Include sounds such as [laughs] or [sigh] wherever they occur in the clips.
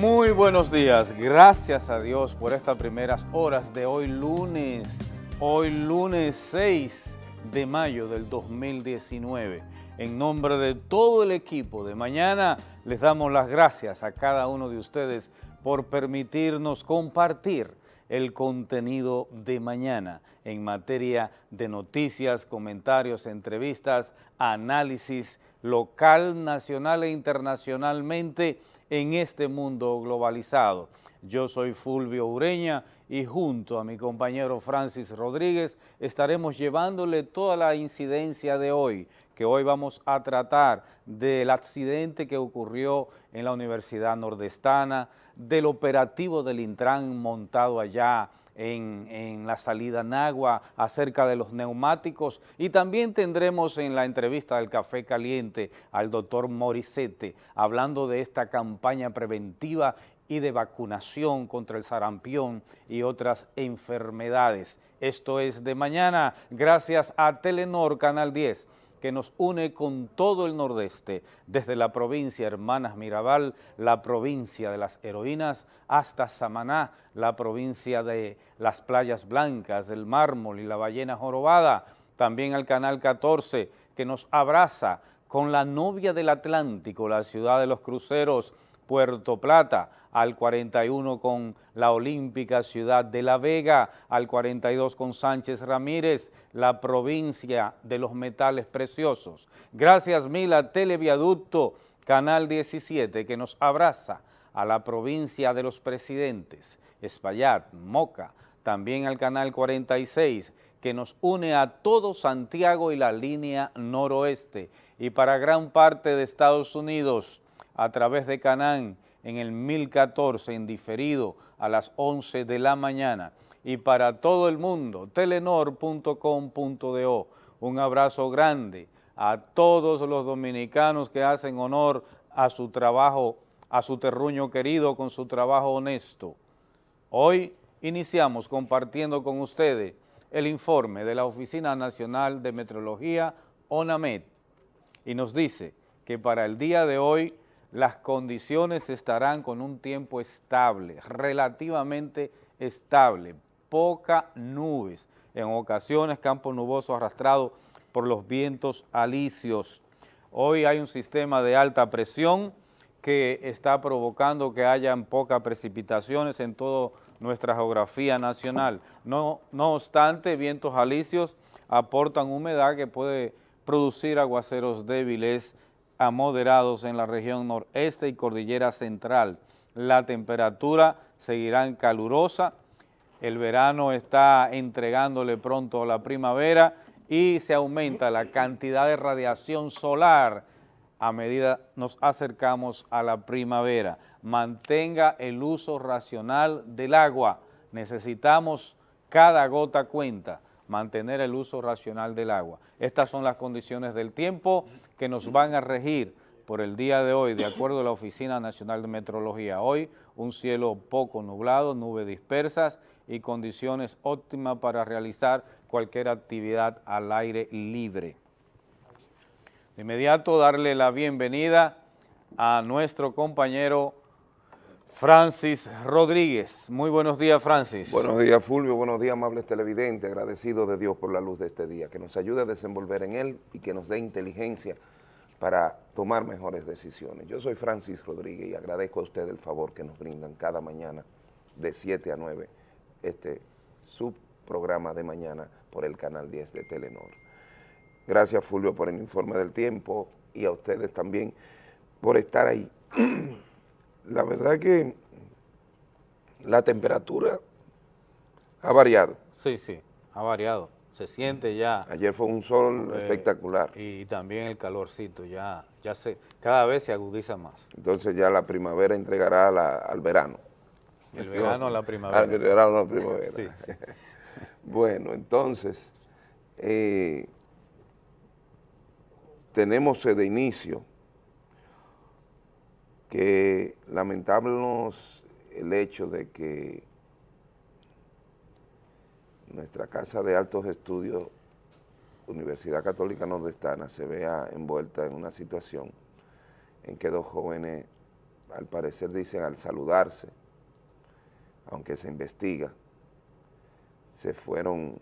Muy buenos días, gracias a Dios por estas primeras horas de hoy lunes, hoy lunes 6 de mayo del 2019. En nombre de todo el equipo de mañana, les damos las gracias a cada uno de ustedes por permitirnos compartir el contenido de mañana en materia de noticias, comentarios, entrevistas, análisis local, nacional e internacionalmente en este mundo globalizado. Yo soy Fulvio Ureña y junto a mi compañero Francis Rodríguez estaremos llevándole toda la incidencia de hoy, que hoy vamos a tratar del accidente que ocurrió en la Universidad Nordestana, del operativo del Intran montado allá en, la salida Nagua acerca de los neumáticos. Y también tendremos en la entrevista del Café Caliente al doctor Morisete hablando de esta campaña preventiva y de vacunación contra el sarampión y otras enfermedades. Esto es de mañana, gracias a Telenor Canal 10 que nos une con todo el nordeste, desde la provincia Hermanas Mirabal, la provincia de las heroínas, hasta Samaná, la provincia de las playas blancas, del mármol y la ballena jorobada, también al Canal 14, que nos abraza con la novia del Atlántico, la ciudad de los cruceros, Puerto Plata, al 41 con la olímpica ciudad de La Vega, al 42 con Sánchez Ramírez, la provincia de los metales preciosos. Gracias mil a Televiaducto, Canal 17, que nos abraza a la provincia de los presidentes, Espaillat, Moca, también al Canal 46, que nos une a todo Santiago y la línea noroeste, y para gran parte de Estados Unidos, a través de Canán, en el 1014 en diferido a las 11 de la mañana y para todo el mundo, telenor.com.do. Un abrazo grande a todos los dominicanos que hacen honor a su trabajo, a su terruño querido con su trabajo honesto. Hoy iniciamos compartiendo con ustedes el informe de la Oficina Nacional de Metrología, ONAMED, y nos dice que para el día de hoy las condiciones estarán con un tiempo estable, relativamente estable, poca nubes, en ocasiones campo nuboso arrastrado por los vientos alisios. Hoy hay un sistema de alta presión que está provocando que hayan pocas precipitaciones en toda nuestra geografía nacional. No, no obstante, vientos alisios aportan humedad que puede producir aguaceros débiles a moderados en la región noreste y cordillera central. La temperatura seguirá calurosa, el verano está entregándole pronto a la primavera y se aumenta la cantidad de radiación solar a medida nos acercamos a la primavera. Mantenga el uso racional del agua. Necesitamos cada gota cuenta mantener el uso racional del agua. Estas son las condiciones del tiempo que nos van a regir por el día de hoy, de acuerdo a la Oficina Nacional de Metrología. Hoy, un cielo poco nublado, nubes dispersas y condiciones óptimas para realizar cualquier actividad al aire libre. De inmediato, darle la bienvenida a nuestro compañero Francis Rodríguez. Muy buenos días, Francis. Buenos días, Fulvio. Buenos días, amables televidentes. Agradecido de Dios por la luz de este día, que nos ayude a desenvolver en él y que nos dé inteligencia para tomar mejores decisiones. Yo soy Francis Rodríguez y agradezco a ustedes el favor que nos brindan cada mañana de 7 a 9 este subprograma de mañana por el canal 10 de Telenor. Gracias, Fulvio, por el informe del tiempo y a ustedes también por estar ahí. [clears throat] la verdad que la temperatura ha variado. Sí, sí, ha variado. Se siente ya. Ayer fue un sol eh, espectacular. Y también el calorcito, ya, ya se, cada vez se agudiza más. Entonces ya la primavera entregará al verano. El verano a la primavera. Al verano a la primavera. sí, sí. [laughs] bueno, entonces, eh, tenemos de inicio que lamentamos el hecho de que nuestra Casa de Altos Estudios, Universidad Católica Nordestana, se vea envuelta en una situación en que dos jóvenes al parecer dicen al saludarse, aunque se investiga, se fueron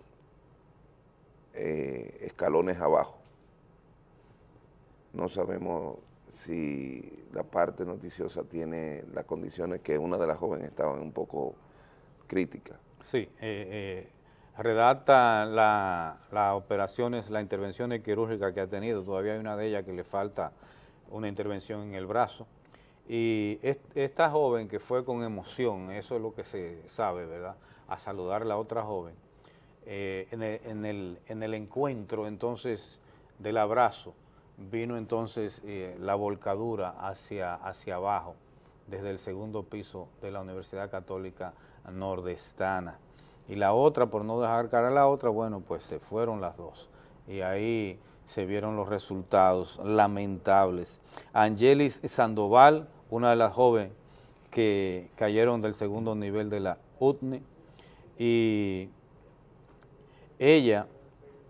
eh, escalones abajo. No sabemos si la parte noticiosa tiene las condiciones que una de las jóvenes estaban un poco críticas. Sí, eh, eh, redacta las operaciones, las intervenciones quirúrgicas que ha tenido, todavía hay una de ellas que le falta una intervención en el brazo, y esta joven que fue con emoción, eso es lo que se sabe, ¿verdad?, a saludar a la otra joven, eh, en, el, en, el, encuentro entonces del abrazo, vino entonces eh, la volcadura hacia, hacia abajo, desde el segundo piso de la Universidad Católica Nordestana. Y la otra, por no dejar cara a la otra, bueno, pues se fueron las dos. Y ahí se vieron los resultados lamentables. Angelis Sandoval, una de las jóvenes que cayeron del segundo nivel de la UTNE, y ella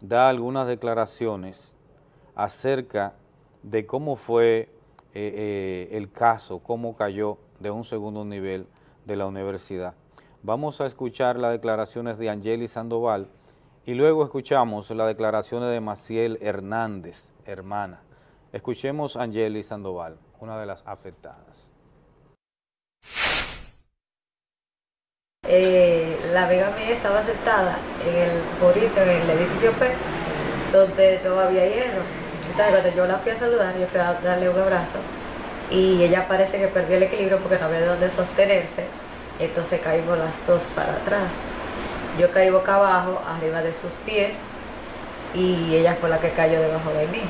da algunas declaraciones acerca de cómo fue eh, eh, el caso, cómo cayó de un segundo nivel de la universidad. Vamos a escuchar las declaraciones de Angeli Sandoval y luego escuchamos las declaraciones de Maciel Hernández, hermana. Escuchemos a Angeli Sandoval, una de las afectadas. Eh, la amiga mía estaba sentada en el burrito, en el edificio P, donde no había hierro. Yo la fui a saludar, yo fui a darle un abrazo y ella parece que perdió el equilibrio porque no había de dónde sostenerse entonces caímos las dos para atrás. Yo caí boca abajo, arriba de sus pies, y ella fue la que cayó debajo de mí.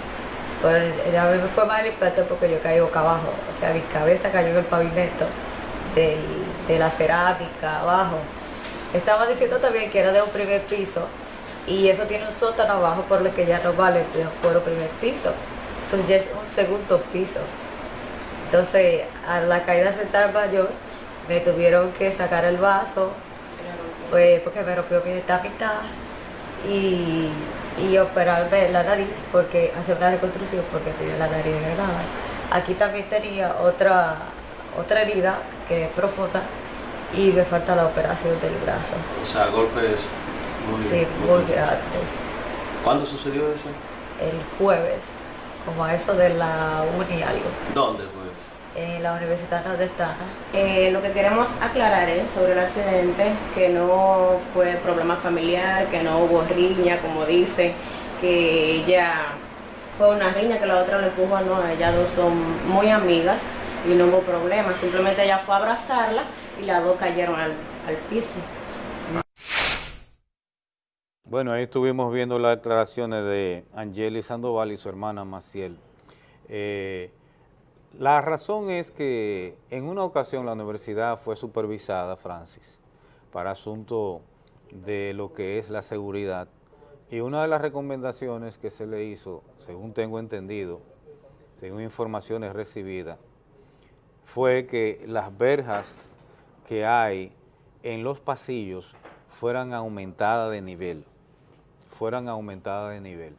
A mí me fue mal impacto porque yo caí boca abajo, o sea, mi cabeza cayó en el pavimento de la cerámica abajo. Estaba diciendo también que era de un primer piso y eso tiene un sótano abajo por lo que ya no vale por un primer piso. Eso ya es un segundo piso. Entonces, a la caída central mayor, me tuvieron que sacar el vaso, pues porque me rompió mi mitad y, y operarme la nariz, porque hacer una reconstrucción porque tenía la nariz degradada. Aquí también tenía otra, otra herida que es profunda y me falta la operación del brazo. O sea, golpes muy, sí, muy. ¿Cuándo sucedió eso? El jueves, como a eso de la uni algo. ¿Dónde fue? en la Universidad Nordestana. Eh, lo que queremos aclarar es sobre el accidente, que no fue problema familiar, que no hubo riña, como dice, que ella fue una riña que la otra le empujó, no, ellas dos son muy amigas y no hubo problema, simplemente ella fue a abrazarla y las dos cayeron al, piso. Bueno, ahí estuvimos viendo las declaraciones de Angeli Sandoval y su hermana Maciel. Eh, la razón es que en una ocasión la universidad fue supervisada, Francis, para asunto de lo que es la seguridad y una de las recomendaciones que se le hizo, según tengo entendido, según informaciones recibidas, fue que las verjas que hay en los pasillos fueran aumentadas de nivel, fueran aumentadas de nivel.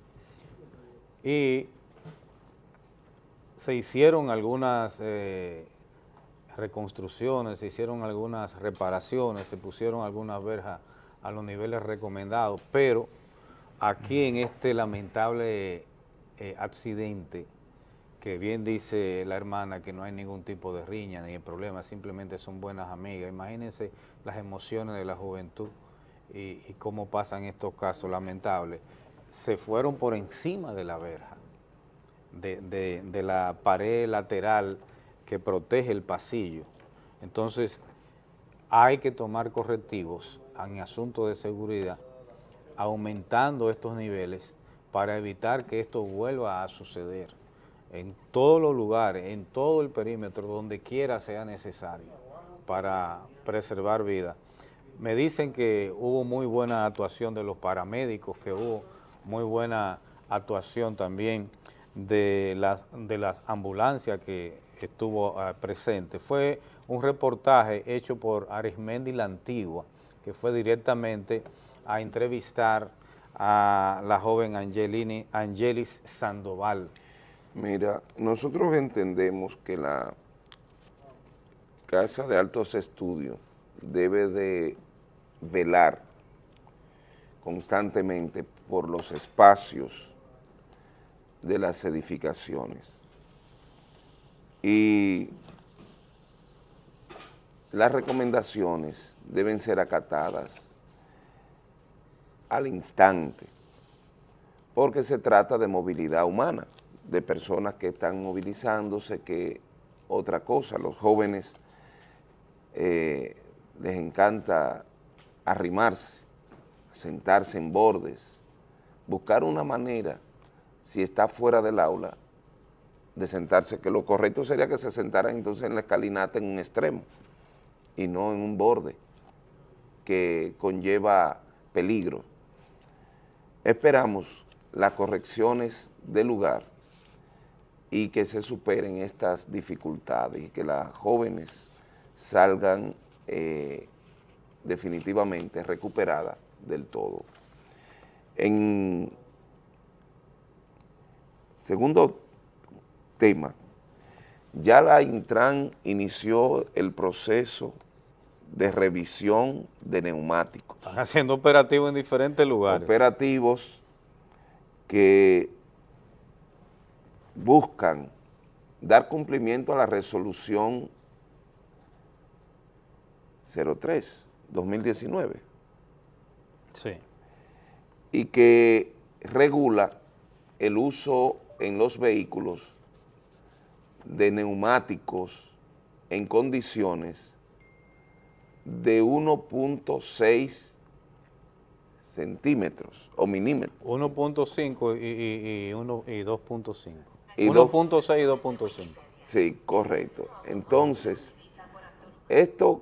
Y se hicieron algunas eh, reconstrucciones, se hicieron algunas reparaciones, se pusieron algunas verjas a los niveles recomendados, pero aquí en este lamentable eh, accidente, que bien dice la hermana que no hay ningún tipo de riña ni de problema, simplemente son buenas amigas. Imagínense las emociones de la juventud y, cómo pasan estos casos lamentables. Se fueron por encima de la verja de, la pared lateral que protege el pasillo. Entonces, hay que tomar correctivos en asuntos de seguridad, aumentando estos niveles para evitar que esto vuelva a suceder en todos los lugares, en todo el perímetro, donde quiera sea necesario para preservar vida. Me dicen que hubo muy buena actuación de los paramédicos, que hubo muy buena actuación también de las de las ambulancias que estuvo ah, presente. Fue un reportaje hecho por Arismendi La Antigua, que fue directamente a entrevistar a la joven Angelini, Angelis Sandoval. Mira, nosotros entendemos que la Casa de Altos Estudios debe de velar constantemente por los espacios de las edificaciones. Y las recomendaciones deben ser acatadas al instante, porque se trata de movilidad humana, de personas que están movilizándose, que otra cosa, los jóvenes eh, les encanta arrimarse, sentarse en bordes, buscar una manera, si está fuera del aula, de sentarse, que lo correcto sería que se sentaran entonces en la escalinata en un extremo y no en un borde que conlleva peligro. Esperamos las correcciones del lugar y que se superen estas dificultades y que las jóvenes salgan eh, definitivamente recuperadas del todo. En segundo tema, ya la Intran inició el proceso de revisión de neumáticos. Están haciendo operativos en diferentes lugares. Operativos que buscan dar cumplimiento a la resolución 03, 2019. Sí. Y que regula el uso en los vehículos de neumáticos en condiciones de 1.6 centímetros o milímetros. 1.5 y, y, y 2.5. Y dos- 1.6 y 2.5. Sí, correcto. Entonces, esto,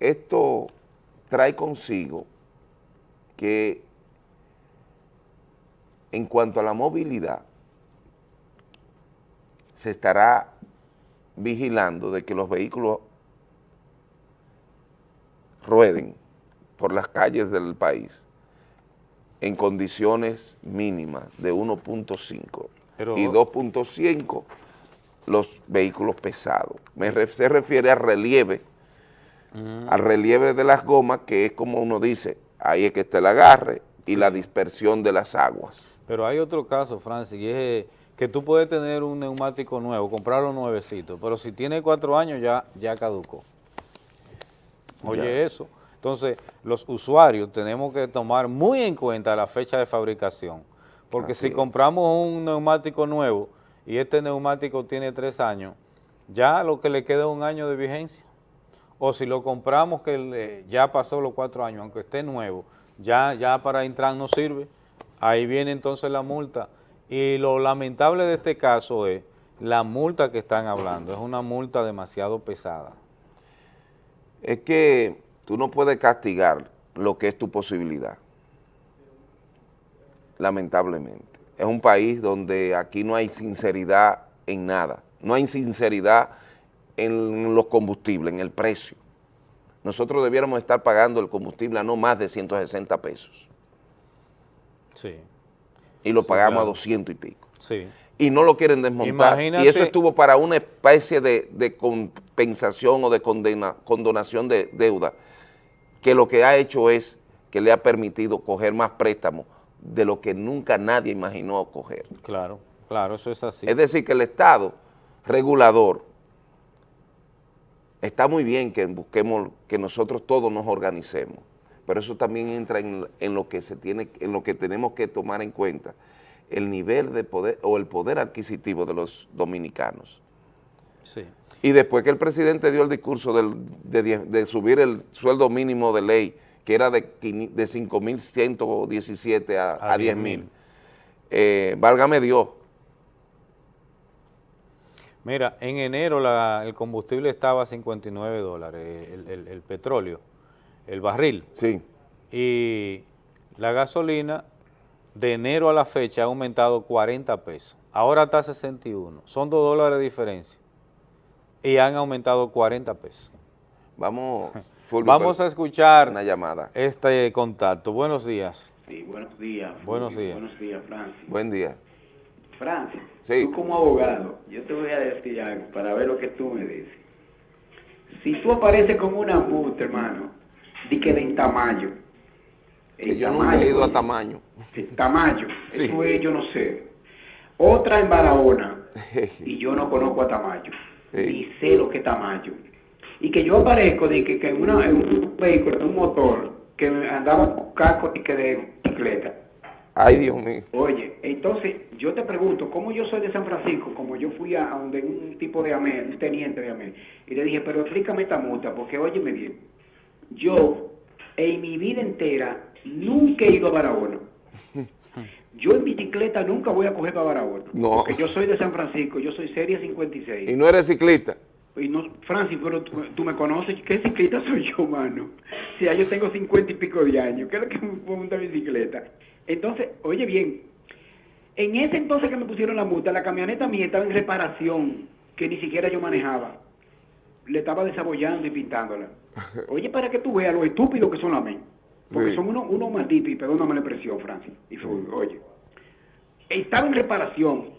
esto trae consigo que en cuanto a la movilidad, se estará vigilando de que los vehículos rueden por las calles del país en condiciones mínimas de 1.5 Pero- y 2.5 los vehículos pesados. Me se refiere al relieve, al relieve de las gomas, que es como uno dice, ahí es que está el agarre y la dispersión de las aguas. Pero hay otro caso, Francis, y es eh, que tú puedes tener un neumático nuevo, comprarlo nuevecito, pero si tiene cuatro años ya, ya caducó. Oye Ya. eso. Entonces, los usuarios tenemos que tomar muy en cuenta la fecha de fabricación, porque Así si es. compramos un neumático nuevo y este neumático tiene tres años, ya lo que le queda es un año de vigencia. O si lo compramos que ya pasó los cuatro años, aunque esté nuevo, ya, ya para entrar no sirve, ahí viene entonces la multa. Y lo lamentable de este caso es la multa que están hablando, es una multa demasiado pesada. Es que tú no puedes castigar lo que es tu posibilidad, lamentablemente. Es un país donde aquí no hay sinceridad en nada, no hay sinceridad en los combustibles, en el precio. Nosotros debiéramos estar pagando el combustible a no más de 160 pesos Sí, y lo pagamos claro. a 200 y pico. sí. y no lo quieren desmontar. Imagínate- Y eso estuvo para una especie de, de compensación o de condena, condonación de deuda, que lo que ha hecho es que le ha permitido coger más préstamos de lo que nunca nadie imaginó coger. Claro, claro, eso es así. Es decir, que el Estado regulador está muy bien que busquemos, que nosotros todos nos organicemos, pero eso también entra en, en lo que se tiene, en lo que tenemos que tomar en cuenta, el nivel de poder o el poder adquisitivo de los dominicanos. Sí. Y después que el presidente dio el discurso del- de, subir el sueldo mínimo de ley, que era de, quini- de 5.117 a, A a 10.000, eh, válgame Dios, Mira, en enero la- el combustible estaba a 59 dólares, el, el- el petróleo, el barril, sí, y la gasolina de enero a la fecha ha aumentado 40 pesos, ahora está a 61, son 2 dólares de diferencia, y han aumentado 40 pesos. vamos, [laughs] Fulvio, Vamos a escuchar una llamada. este contacto. Buenos días. Sí, buenos días. Buenos días. Buenos días, Francis. Buen día. Francis, Sí. tú como abogado, yo te voy a decir algo para ver lo que tú me dices. Si tú apareces con una multa, hermano, di que de Tamayo. Que yo nunca he ido a Tamaño. Sí. eso es, yo no sé. Otra en Barahona, [laughs] y yo no conozco a Tamayo, Sí. ni sé lo que es Tamayo. Y que yo aparezco de que, que en, una- en un vehículo, en un motor, que me andaba con casco y que de bicicleta. Ay, Dios mío. Oye, entonces yo te pregunto, ¿cómo yo soy de San Francisco? Como yo fui a, a donde un tipo de AME, un teniente de AME, y le dije, pero explícame esta multa, porque óyeme bien, yo en mi vida entera nunca he ido a Barahona. Yo en bicicleta nunca voy a coger para Barahona. No. Porque yo soy de San Francisco, yo soy serie 56. ¿Y no eres ciclista? Y no, Francis, pero tú, tú me conoces, ¿qué ciclista soy yo, mano? Si ya yo tengo cincuenta y pico de años, ¿qué es lo que me montar bicicleta? Entonces, oye bien, en ese entonces que me pusieron la multa, la camioneta mía estaba en reparación, que ni siquiera yo manejaba. Le estaba desabollando y pintándola. [laughs] Oye, para que tú veas lo estúpido que son las men. Porque Sí. son unos uno malditos, y perdóname la expresión, Francis. Y fue, oye, estaba en reparación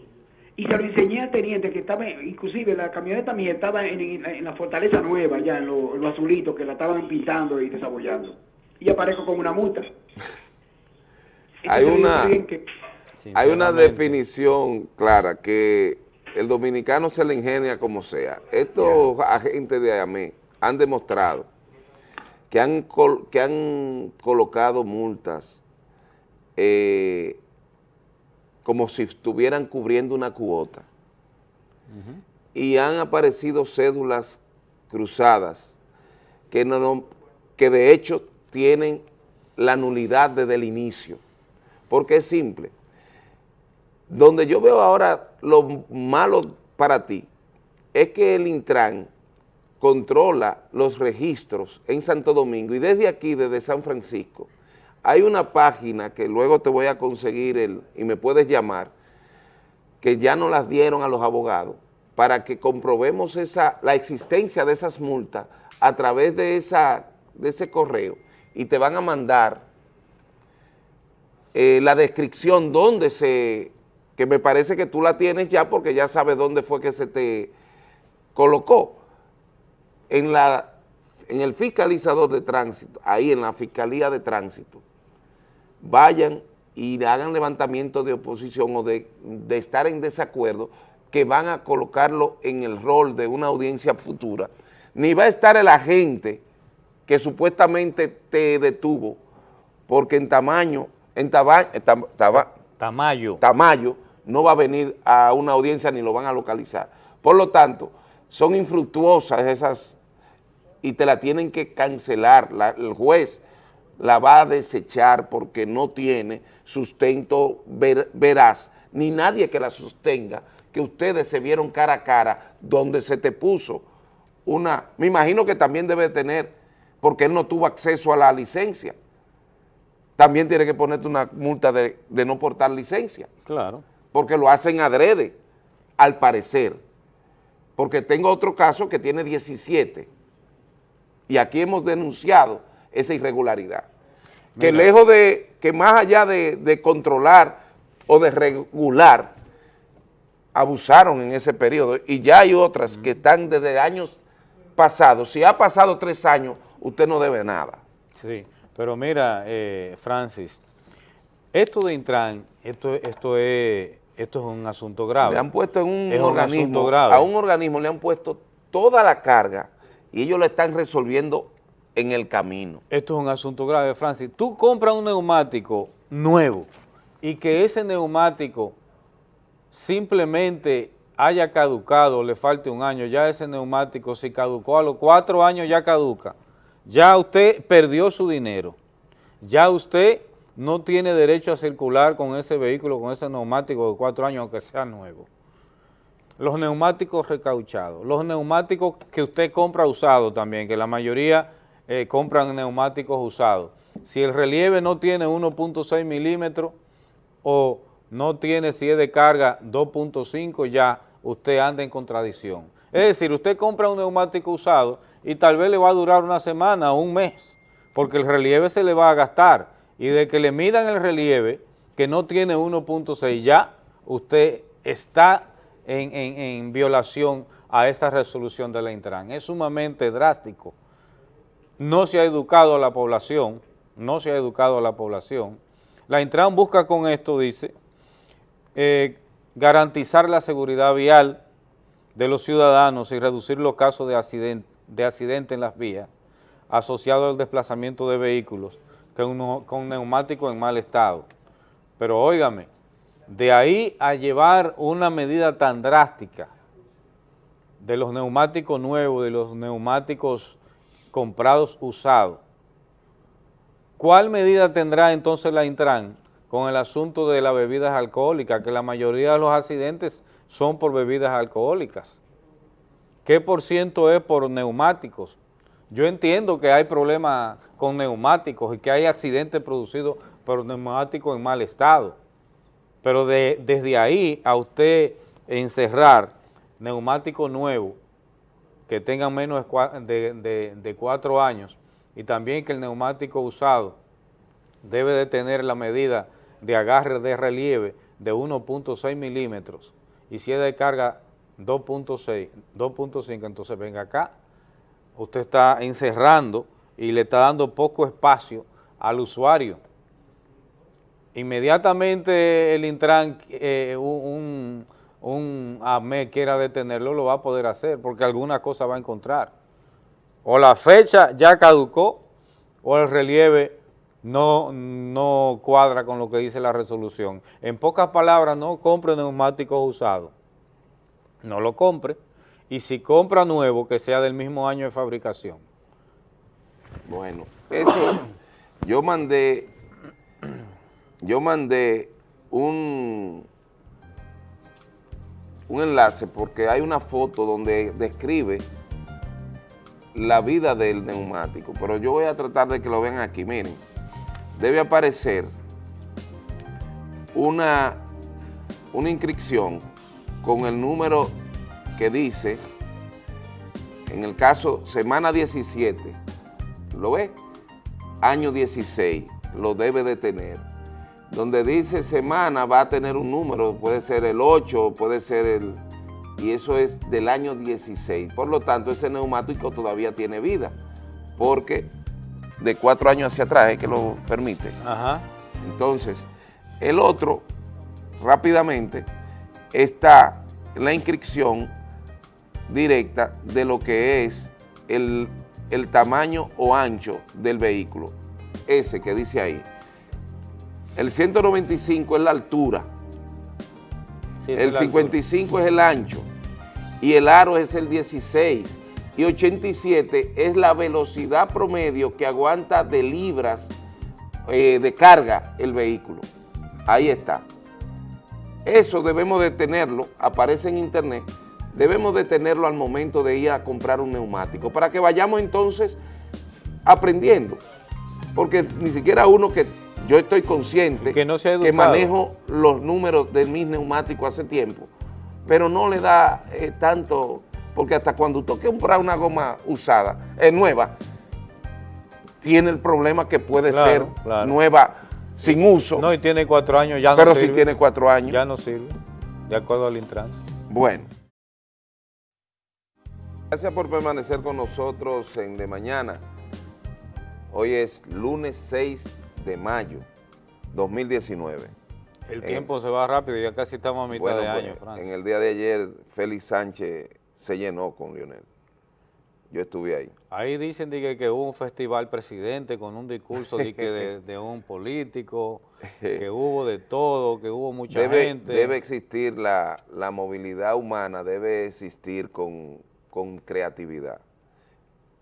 y se lo enseñé al teniente que estaba, inclusive la camioneta mía estaba en, en- en la fortaleza nueva, ya en lo, en lo azulito, que la estaban pintando y desabollando. Y aparezco con una multa. Hay una- que- Hay una definición clara que el dominicano se le ingenia como sea. Estos agentes de AME han demostrado que han, col- que han colocado multas eh, como si estuvieran cubriendo una cuota. Y han aparecido cédulas cruzadas que, no, no- que de hecho tienen la nulidad desde el inicio, porque es simple. Donde yo veo ahora lo malo para ti es que el Intran controla los registros en Santo Domingo y desde aquí, desde San Francisco, hay una página que luego te voy a conseguir el, y me puedes llamar, que ya no las dieron a los abogados, para que comprobemos esa, la existencia de esas multas a través de, esa, de ese correo y te van a mandar eh, la descripción donde se, que me parece que tú la tienes ya porque ya sabes dónde fue que se te colocó, en, la, en el fiscalizador de tránsito, ahí en la Fiscalía de Tránsito, vayan y hagan levantamiento de oposición o de, de estar en desacuerdo, que van a colocarlo en el rol de una audiencia futura, ni va a estar el agente que supuestamente te detuvo, porque en tamaño, en taba- en tam- taba- Tamayo. Tamayo no va a venir a una audiencia ni lo van a localizar. Por lo tanto, son infructuosas esas y te la tienen que cancelar. La- el juez la va a desechar porque no tiene sustento ver- veraz, ni nadie que la sostenga, que ustedes se vieron cara a cara, donde se te puso una, me imagino que también debe tener, porque él no tuvo acceso a la licencia, también tiene que ponerte una multa de, de no portar licencia, Claro. porque lo hacen adrede, al parecer. Porque tengo otro caso que tiene 17, y aquí hemos denunciado esa irregularidad. Que lejos de, que más allá de, de controlar o de regular, abusaron en ese periodo, y ya hay otras que están desde años pasados. Si ha pasado tres años, usted no debe nada. Sí, pero mira, eh, Francis, esto de Intran, esto, esto, es, esto es un asunto grave. Le han puesto en un Es organismo, asunto grave. a un organismo le han puesto toda la carga y ellos lo están resolviendo en el camino. Esto es un asunto grave, Francis. Tú compras un neumático nuevo y que ese neumático simplemente haya caducado, le falte un año, ya ese neumático si caducó a los cuatro años ya caduca. Ya usted perdió su dinero. Ya usted no tiene derecho a circular con ese vehículo, con ese neumático de cuatro años, aunque sea nuevo. Los neumáticos recauchados, los neumáticos que usted compra usados también, que la mayoría eh, compran neumáticos usados. Si el relieve no tiene 1.6 milímetros o no tiene, si es de carga, 2.5, ya usted anda en contradicción. Es decir, usted compra un neumático usado y tal vez le va a durar una semana o un mes, porque el relieve se le va a gastar. Y de que le midan el relieve, que no tiene 1.6, ya usted está en, en- en violación a esta resolución de la Intran. Es sumamente drástico. No se ha educado a la población, no se ha educado a la población. La Intran busca con esto, dice, eh, garantizar la seguridad vial de los ciudadanos y reducir los casos de accidente, de accidente en las vías asociados al desplazamiento de vehículos con, con neumáticos en mal estado. Pero óigame, de ahí a llevar una medida tan drástica de los neumáticos nuevos, de los neumáticos comprados usados, ¿cuál medida tendrá entonces la Intran con el asunto de las bebidas alcohólicas? Que la mayoría de los accidentes son por bebidas alcohólicas. ¿Qué por ciento es por neumáticos? Yo entiendo que hay problemas con neumáticos y que hay accidentes producidos por neumáticos en mal estado, pero desde ahí a usted encerrar neumáticos nuevos que tengan menos de, de cuatro años y también que el neumático usado debe de tener la medida de agarre de relieve de 1.6 milímetros y si es de carga 2.6, 2.5, entonces venga acá, usted está encerrando y le está dando poco espacio al usuario. Inmediatamente el Intran, eh, un, un AME quiera detenerlo, lo va a poder hacer, porque alguna cosa va a encontrar. O la fecha ya caducó, o el relieve no, no cuadra con lo que dice la resolución. En pocas palabras, no compre neumáticos usados. No lo compre. Y si compra nuevo, que sea del mismo año de fabricación. Bueno, eso, yo mandé, yo mandé un, un enlace porque hay una foto donde describe la vida del neumático, pero yo voy a tratar de que lo vean aquí, miren debe aparecer una, una inscripción con el número que dice, en el caso semana 17, ¿lo ve? Año 16, lo debe de tener. Donde dice semana va a tener un número, puede ser el 8, puede ser el... Y eso es del año 16. Por lo tanto, ese neumático todavía tiene vida, porque de cuatro años hacia atrás es que lo permite. Entonces, el otro, rápidamente, está la inscripción directa de lo que es el, tamaño o ancho del vehículo, ese que dice ahí. El 195 es la altura, el 55 es el ancho y el aro es el 16 y 87 es la velocidad promedio que aguanta de libras eh, de carga el vehículo. Ahí está. Eso debemos de tenerlo, aparece en internet, debemos de tenerlo al momento de ir a comprar un neumático, para que vayamos entonces aprendiendo, porque ni siquiera uno que yo estoy consciente que, no que manejo los números de mis neumáticos hace tiempo, pero no le da eh, tanto porque hasta cuando usted compra una goma usada, es nueva, tiene el problema que puede ser nueva sin uso. No, y tiene cuatro años, ya no sirve. Pero si tiene cuatro años. Ya no sirve, de acuerdo al Intran. Bueno. Gracias por permanecer con nosotros en De Mañana. Hoy es lunes 6 de mayo 2019. El tiempo se va rápido, ya casi estamos a mitad de año, En el día de ayer, Félix Sánchez se llenó con Lionel. Yo estuve ahí. Ahí dicen que, que hubo un festival presidente con un discurso de, [laughs] de, un político, que hubo de todo, que hubo mucha gente. Debe existir la, movilidad humana, debe existir con, creatividad.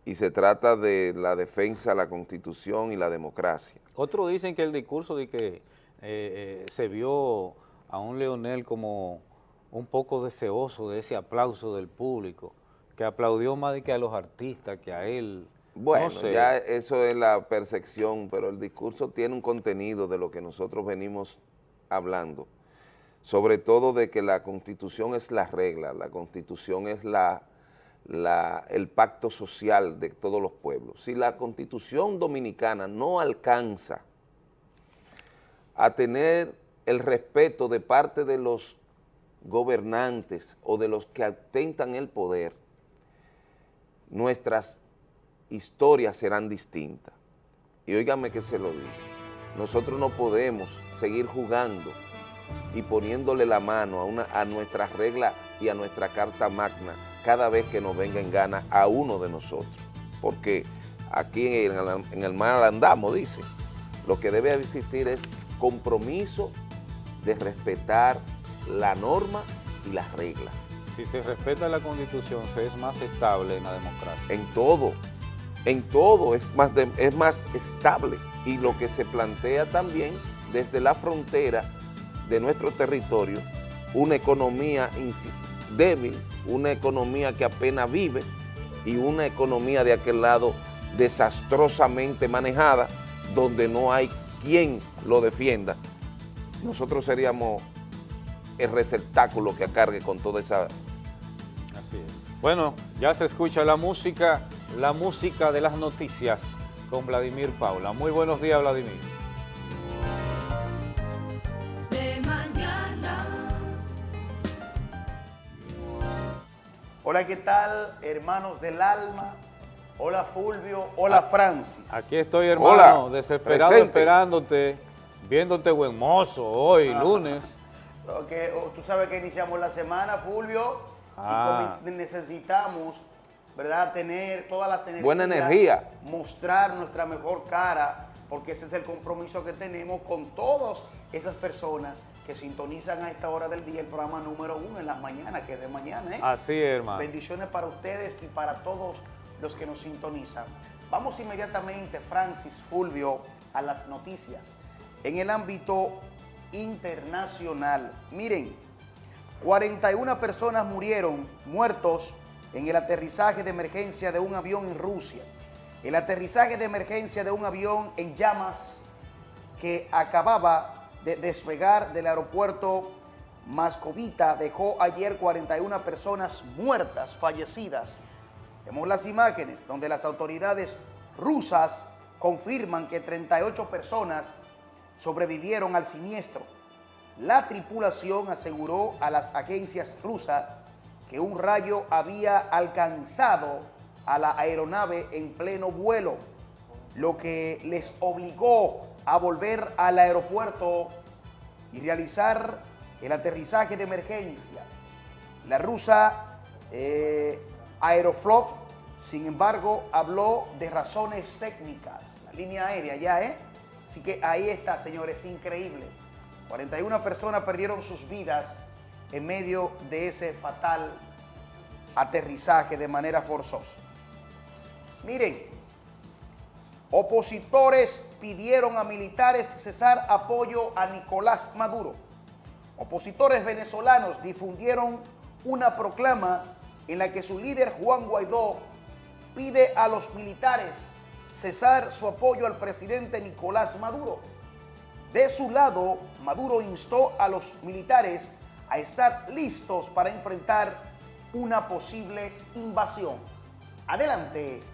Y se trata de la defensa de la Constitución y la democracia. Otros dicen que el discurso de que eh, eh, se vio a un Leonel como un poco deseoso de ese aplauso del público, que aplaudió más de que a los artistas, que a él. Bueno, ya eso es la percepción, pero el discurso tiene un contenido de lo que nosotros venimos hablando, sobre todo de que la Constitución es la regla, la Constitución es la, el pacto social de todos los pueblos. Si la Constitución dominicana no alcanza a tener el respeto de parte de los gobernantes o de los que atentan el poder, nuestras historias serán distintas. Y óigame que se lo digo, nosotros no podemos seguir jugando y poniéndole la mano a, a nuestras reglas y a nuestra carta magna cada vez que nos venga en gana a uno de nosotros. Porque aquí en el, en el mar andamos, dice. Lo que debe existir es compromiso de respetar la norma y las reglas. Si se respeta la constitución, se es más estable en la democracia. En todo, en todo es más, de, es más estable. Y lo que se plantea también desde la frontera de nuestro territorio, una economía débil, una economía que apenas vive y una economía de aquel lado desastrosamente manejada, donde no hay quien lo defienda, nosotros seríamos el receptáculo que cargue con toda esa... Así es. Bueno, ya se escucha la música, la música de las noticias con Vladimir Paula. Muy buenos días, Vladimir. Hola, ¿qué tal, hermanos del alma? Hola, Fulvio. Hola, Francis. Aquí estoy, hermano, Hola, desesperado presente. esperándote, viéndote buen mozo hoy, lunes. Que, oh, tú sabes que iniciamos la semana, Fulvio, Ah. y necesitamos, ¿verdad?, tener todas las energías. Buena energía. Mostrar nuestra mejor cara, porque ese es el compromiso que tenemos con todas esas personas que sintonizan a esta hora del día el programa número uno en las mañanas, que es de mañana, ¿eh? Así es, hermano. Bendiciones para ustedes y para todos los que nos sintonizan. Vamos inmediatamente, Francis Fulvio, a las noticias. En el ámbito internacional, miren, 41 personas murieron, muertos, en el aterrizaje de emergencia de un avión en Rusia. El aterrizaje de emergencia de un avión en llamas que acababa de despegar del aeropuerto Mascovita dejó ayer 41 personas muertas, fallecidas. Vemos las imágenes donde las autoridades rusas confirman que 38 personas sobrevivieron al siniestro. La tripulación aseguró a las agencias rusas que un rayo había alcanzado a la aeronave en pleno vuelo, lo que les obligó a volver al aeropuerto y realizar el aterrizaje de emergencia. La rusa eh, Aeroflot, sin embargo, habló de razones técnicas. La línea aérea ya, ¿eh? Así que ahí está, señores, increíble. 41 personas perdieron sus vidas en medio de ese fatal aterrizaje de manera forzosa. Miren, opositores pidieron a militares cesar apoyo a Nicolás Maduro. Opositores venezolanos difundieron una proclama en la que su líder Juan Guaidó pide a los militares cesar su apoyo al presidente Nicolás Maduro. De su lado, Maduro instó a los militares a estar listos para enfrentar una posible invasión. Adelante.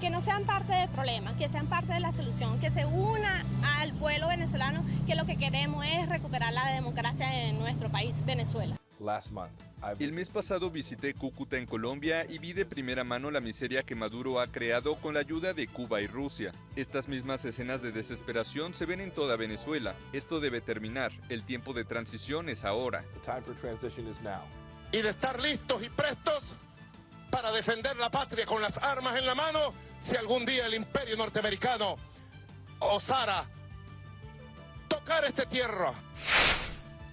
Que no sean parte del problema, que sean parte de la solución, que se una al pueblo venezolano, que lo que queremos es recuperar la democracia en nuestro país, Venezuela. El mes pasado visité Cúcuta en Colombia y vi de primera mano la miseria que Maduro ha creado con la ayuda de Cuba y Rusia. Estas mismas escenas de desesperación se ven en toda Venezuela. Esto debe terminar. El tiempo de transición es ahora. y de estar listos y prestos para defender la patria con las armas en la mano si algún día el imperio norteamericano osara tocar esta tierra.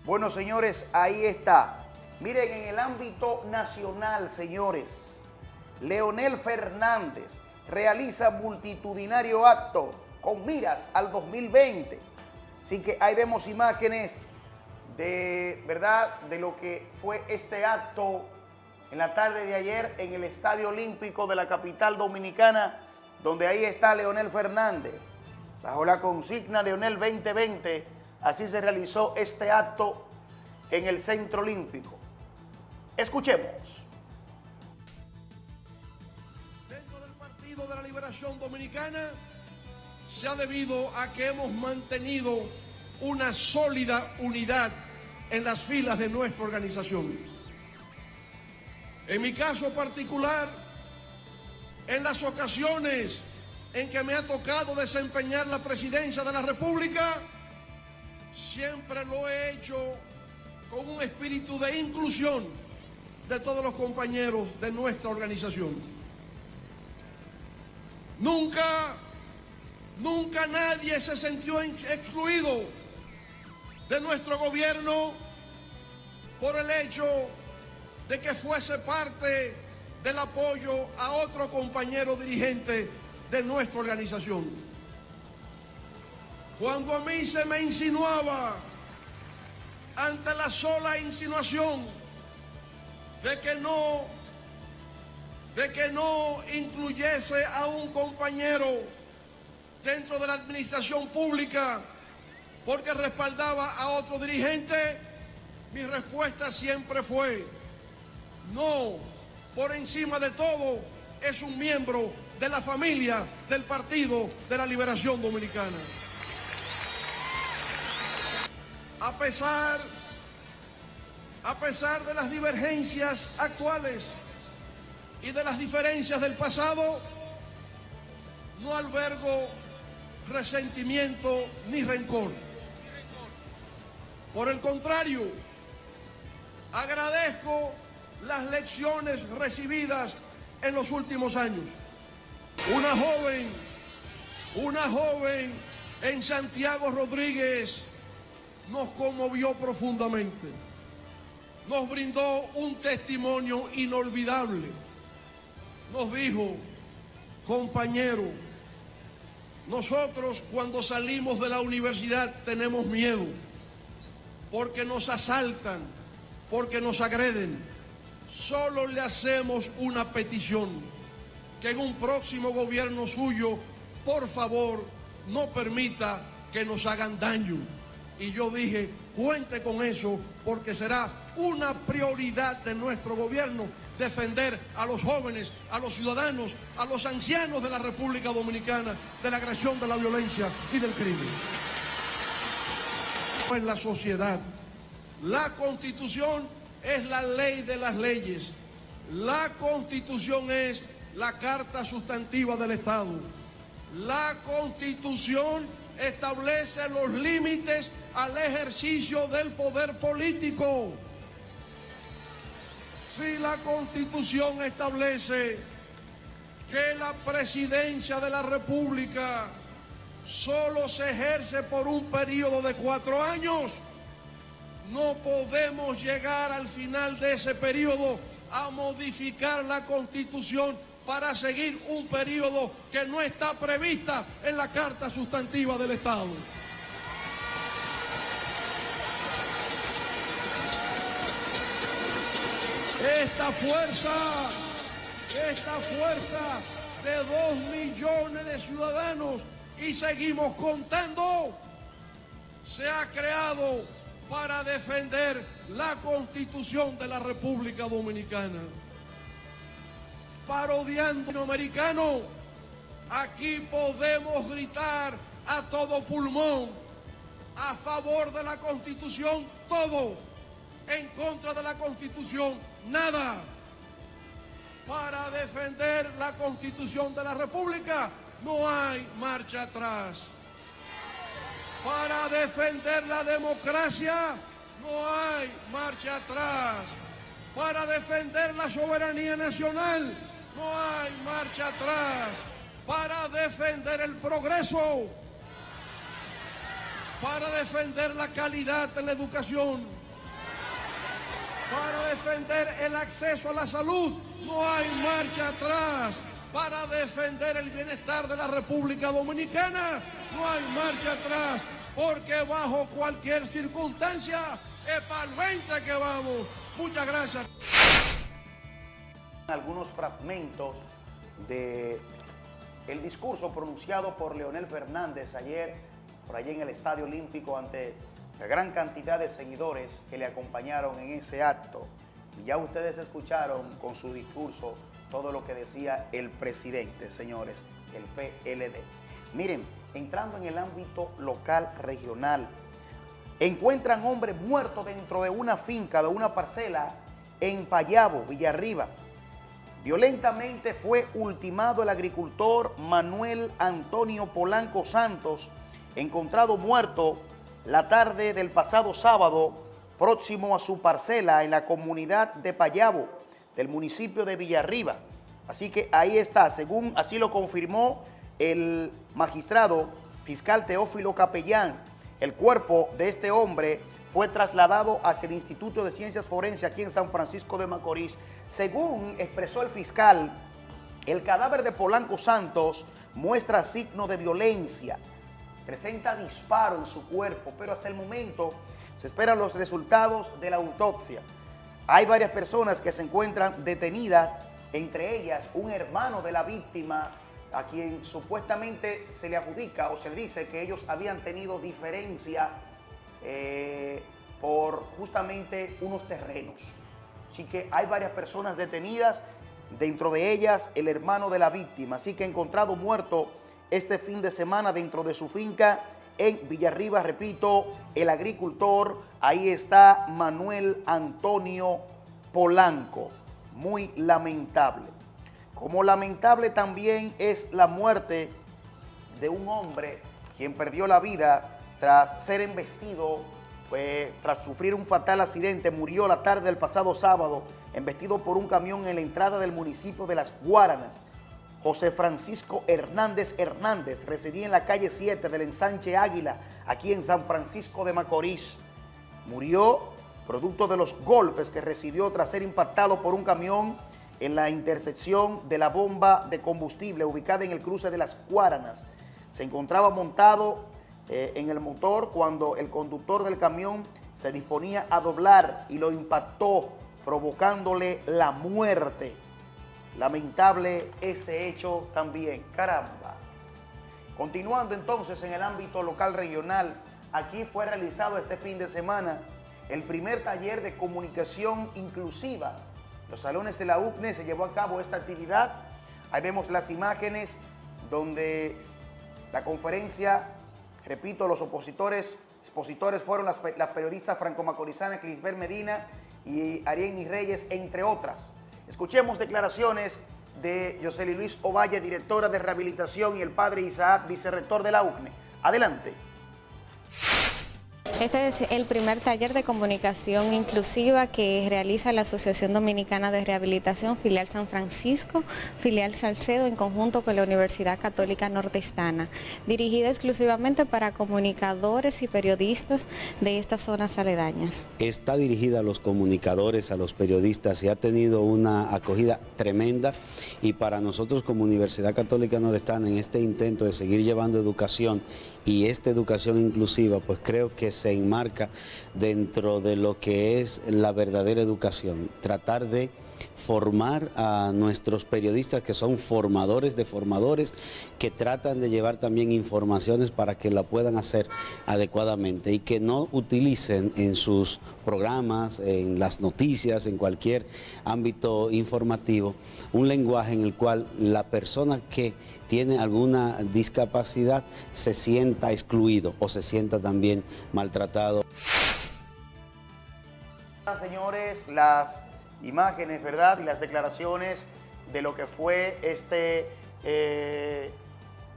Bueno, señores, ahí está. Miren, en el ámbito nacional, señores, Leonel Fernández realiza multitudinario acto con miras al 2020. Así que ahí vemos imágenes de, ¿verdad?, de lo que fue este acto en la tarde de ayer en el Estadio Olímpico de la capital dominicana, donde ahí está Leonel Fernández. Bajo la consigna Leonel 2020, así se realizó este acto en el Centro Olímpico. Escuchemos. Dentro del Partido de la Liberación Dominicana se ha debido a que hemos mantenido una sólida unidad en las filas de nuestra organización. En mi caso particular, en las ocasiones en que me ha tocado desempeñar la presidencia de la República, siempre lo he hecho con un espíritu de inclusión de todos los compañeros de nuestra organización. Nunca, nunca nadie se sintió excluido de nuestro gobierno por el hecho de que fuese parte del apoyo a otro compañero dirigente de nuestra organización. Cuando a mí se me insinuaba ante la sola insinuación de que no de que no incluyese a un compañero dentro de la administración pública porque respaldaba a otro dirigente, mi respuesta siempre fue, no, por encima de todo es un miembro de la familia del Partido de la Liberación Dominicana. A pesar, a pesar de las divergencias actuales y de las diferencias del pasado, no albergo resentimiento ni rencor. Por el contrario, agradezco las lecciones recibidas en los últimos años. Una joven, una joven en Santiago Rodríguez nos conmovió profundamente. Nos brindó un testimonio inolvidable. Nos dijo, compañero, nosotros cuando salimos de la universidad tenemos miedo porque nos asaltan, porque nos agreden. Solo le hacemos una petición, que en un próximo gobierno suyo, por favor, no permita que nos hagan daño. Y yo dije, cuente con eso, porque será una prioridad de nuestro gobierno defender a los jóvenes, a los ciudadanos, a los ancianos de la República Dominicana de la agresión, de la violencia y del crimen en la sociedad. La constitución es la ley de las leyes. La constitución es la carta sustantiva del Estado. La constitución establece los límites al ejercicio del poder político. Si la constitución establece que la presidencia de la República solo se ejerce por un periodo de cuatro años. No podemos llegar al final de ese periodo a modificar la constitución para seguir un periodo que no está prevista en la Carta Sustantiva del Estado. Esta fuerza, esta fuerza de dos millones de ciudadanos y seguimos contando, se ha creado para defender la constitución de la República Dominicana. Parodiando americano, aquí podemos gritar a todo pulmón, a favor de la constitución, todo, en contra de la constitución, nada. Para defender la constitución de la República, no hay marcha atrás. Para defender la democracia no hay marcha atrás. Para defender la soberanía nacional no hay marcha atrás. Para defender el progreso. Para defender la calidad de la educación. Para defender el acceso a la salud no hay marcha atrás para defender el bienestar de la República Dominicana. No hay marcha atrás, porque bajo cualquier circunstancia es para el 20 que vamos. Muchas gracias. Algunos fragmentos de el discurso pronunciado por Leonel Fernández ayer por allí en el Estadio Olímpico ante la gran cantidad de seguidores que le acompañaron en ese acto. Ya ustedes escucharon con su discurso todo lo que decía el presidente, señores, el PLD. Miren, entrando en el ámbito local, regional, encuentran hombre muerto dentro de una finca, de una parcela en Payabo, Villarriba. Violentamente fue ultimado el agricultor Manuel Antonio Polanco Santos, encontrado muerto la tarde del pasado sábado, próximo a su parcela en la comunidad de Payabo, del municipio de Villarriba. Así que ahí está, según así lo confirmó el magistrado fiscal Teófilo Capellán, el cuerpo de este hombre fue trasladado hacia el Instituto de Ciencias Forenses aquí en San Francisco de Macorís. Según expresó el fiscal, el cadáver de Polanco Santos muestra signo de violencia, presenta disparo en su cuerpo, pero hasta el momento se esperan los resultados de la autopsia. Hay varias personas que se encuentran detenidas, entre ellas un hermano de la víctima a quien supuestamente se le adjudica o se le dice que ellos habían tenido diferencia eh, por justamente unos terrenos. Así que hay varias personas detenidas, dentro de ellas el hermano de la víctima, así que encontrado muerto este fin de semana dentro de su finca en Villarriba, repito, el agricultor, ahí está Manuel Antonio Polanco, muy lamentable. Como lamentable también es la muerte de un hombre quien perdió la vida tras ser embestido, pues, tras sufrir un fatal accidente, murió la tarde del pasado sábado, embestido por un camión en la entrada del municipio de Las Guaranas. José Francisco Hernández Hernández residía en la calle 7 del ensanche Águila, aquí en San Francisco de Macorís. Murió producto de los golpes que recibió tras ser impactado por un camión en la intersección de la bomba de combustible ubicada en el cruce de Las Guaranas. Se encontraba montado eh, en el motor cuando el conductor del camión se disponía a doblar y lo impactó, provocándole la muerte. Lamentable ese hecho también, caramba. Continuando entonces en el ámbito local regional, aquí fue realizado este fin de semana el primer taller de comunicación inclusiva. Los salones de la UCNE se llevó a cabo esta actividad. Ahí vemos las imágenes donde la conferencia, repito, los opositores, expositores fueron las, periodistas franco-macorizanas Clisbert Medina y Ariel Reyes, entre otras. Escuchemos declaraciones de Yoseli Luis Ovalle, directora de rehabilitación, y el padre Isaac, vicerrector de la UCNE. Adelante. Este es el primer taller de comunicación inclusiva que realiza la Asociación Dominicana de Rehabilitación, filial San Francisco, filial Salcedo, en conjunto con la Universidad Católica Nordestana, dirigida exclusivamente para comunicadores y periodistas de estas zonas aledañas. Está dirigida a los comunicadores, a los periodistas y ha tenido una acogida tremenda y para nosotros como Universidad Católica Nordestana en este intento de seguir llevando educación y esta educación inclusiva, pues creo que se enmarca dentro de lo que es la verdadera educación, tratar de formar a nuestros periodistas que son formadores de formadores que tratan de llevar también informaciones para que la puedan hacer adecuadamente y que no utilicen en sus programas, en las noticias, en cualquier ámbito informativo, un lenguaje en el cual la persona que tiene alguna discapacidad se sienta excluido o se sienta también maltratado. Señores, las imágenes, ¿verdad? Y las declaraciones de lo que fue este, eh,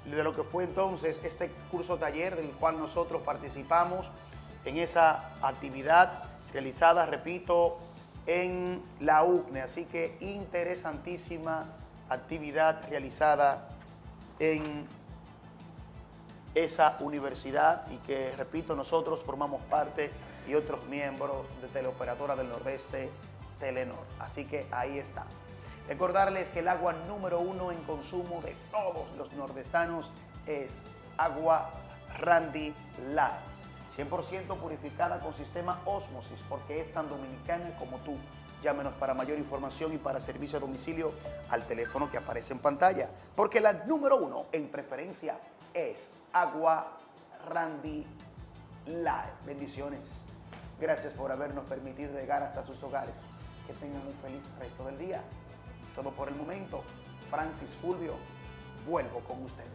de lo que fue entonces este curso taller del cual nosotros participamos en esa actividad realizada, repito, en la UCNE. Así que interesantísima actividad realizada en esa universidad y que, repito, nosotros formamos parte y otros miembros de Teleoperadora del Nordeste Telenor. Así que ahí está. Recordarles que el agua número uno en consumo de todos los nordestanos es agua Randy Light. 100% purificada con sistema Osmosis porque es tan dominicana como tú. Llámenos para mayor información y para servicio a domicilio al teléfono que aparece en pantalla. Porque la número uno en preferencia es agua Randy Light. Bendiciones. Gracias por habernos permitido llegar hasta sus hogares. Que tengan un feliz resto del día. Es todo por el momento. Francis Fulvio, vuelvo con ustedes.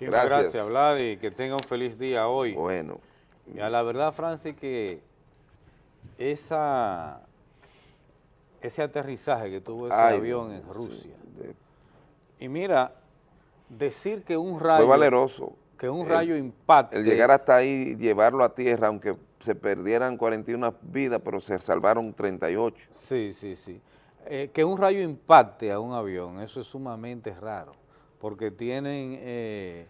Muchas gracias, gracias Vladi. Que tenga un feliz día hoy. Bueno. Y a la verdad, Francis, que esa, ese aterrizaje que tuvo ese Ay, avión en Rusia, sí, de- y mira, decir que un rayo... fue valeroso. Que un El- rayo impacte... El llegar hasta ahí y llevarlo a tierra, aunque se perdieran 41 vidas, pero se salvaron 38. Sí, sí, sí. Eh, que un rayo impacte a un avión, eso es sumamente raro, porque tienen eh,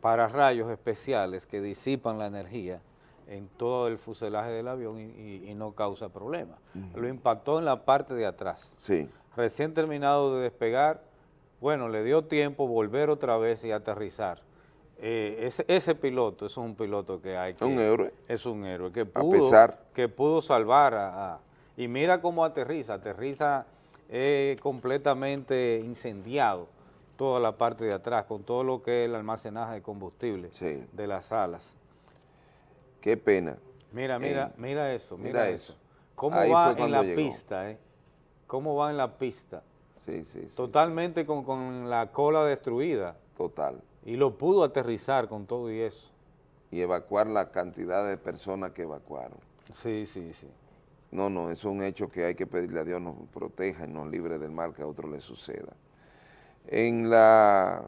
pararrayos especiales que disipan la energía en todo el fuselaje del avión y, y- y no causa problema. Lo impactó en la parte de atrás. Sí. Recién terminado de despegar, bueno, le dio tiempo volver otra vez y aterrizar. Eh, ese, ese piloto, eso es un piloto que hay que... Un héroe. Es un héroe, que A pudo, pesar. que pudo salvar a, a- Y mira cómo aterriza, aterriza eh, completamente incendiado toda la parte de atrás, con todo lo que es el almacenaje de combustible Sí. de las alas. Qué pena. Mira, mira, mira eso, mira, mira eso. eso. ¿Cómo Ahí va en la llegó. pista, eh? ¿Cómo va en la pista? Sí, sí, sí. Totalmente con, con la cola destruida. Total. Y lo pudo aterrizar con todo y eso. Y evacuar la cantidad de personas que evacuaron. Sí, sí, sí. No, no, es un hecho que hay que pedirle a Dios nos proteja y nos libre del mal que a otro le suceda. En la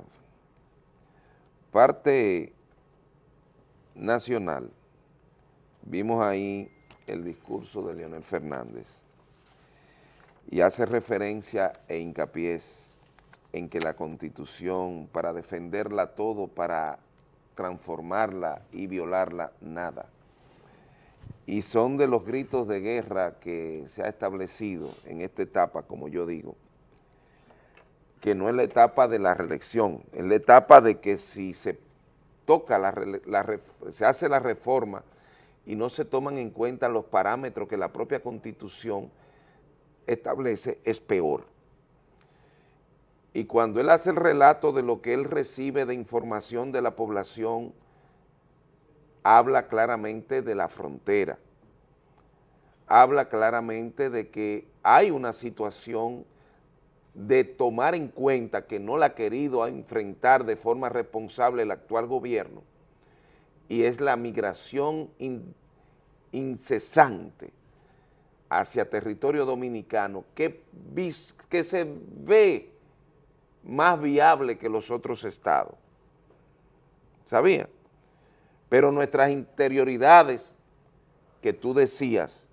parte nacional, vimos ahí el discurso de Leonel Fernández y hace referencia e hincapié en que la Constitución, para defenderla todo, para transformarla y violarla, nada. Y son de los gritos de guerra que se ha establecido en esta etapa, como yo digo, que no es la etapa de la reelección, es la etapa de que si se toca, la, la se hace la reforma y no se toman en cuenta los parámetros que la propia Constitución establece, es peor. Y cuando él hace el relato de lo que él recibe de información de la población, habla claramente de la frontera, habla claramente de que hay una situación de tomar en cuenta que no la ha querido enfrentar de forma responsable el actual gobierno, y es la migración in- incesante hacia territorio dominicano que, que se ve más viable que los otros estados. ¿Sabía? Pero nuestras interioridades, que tú decías,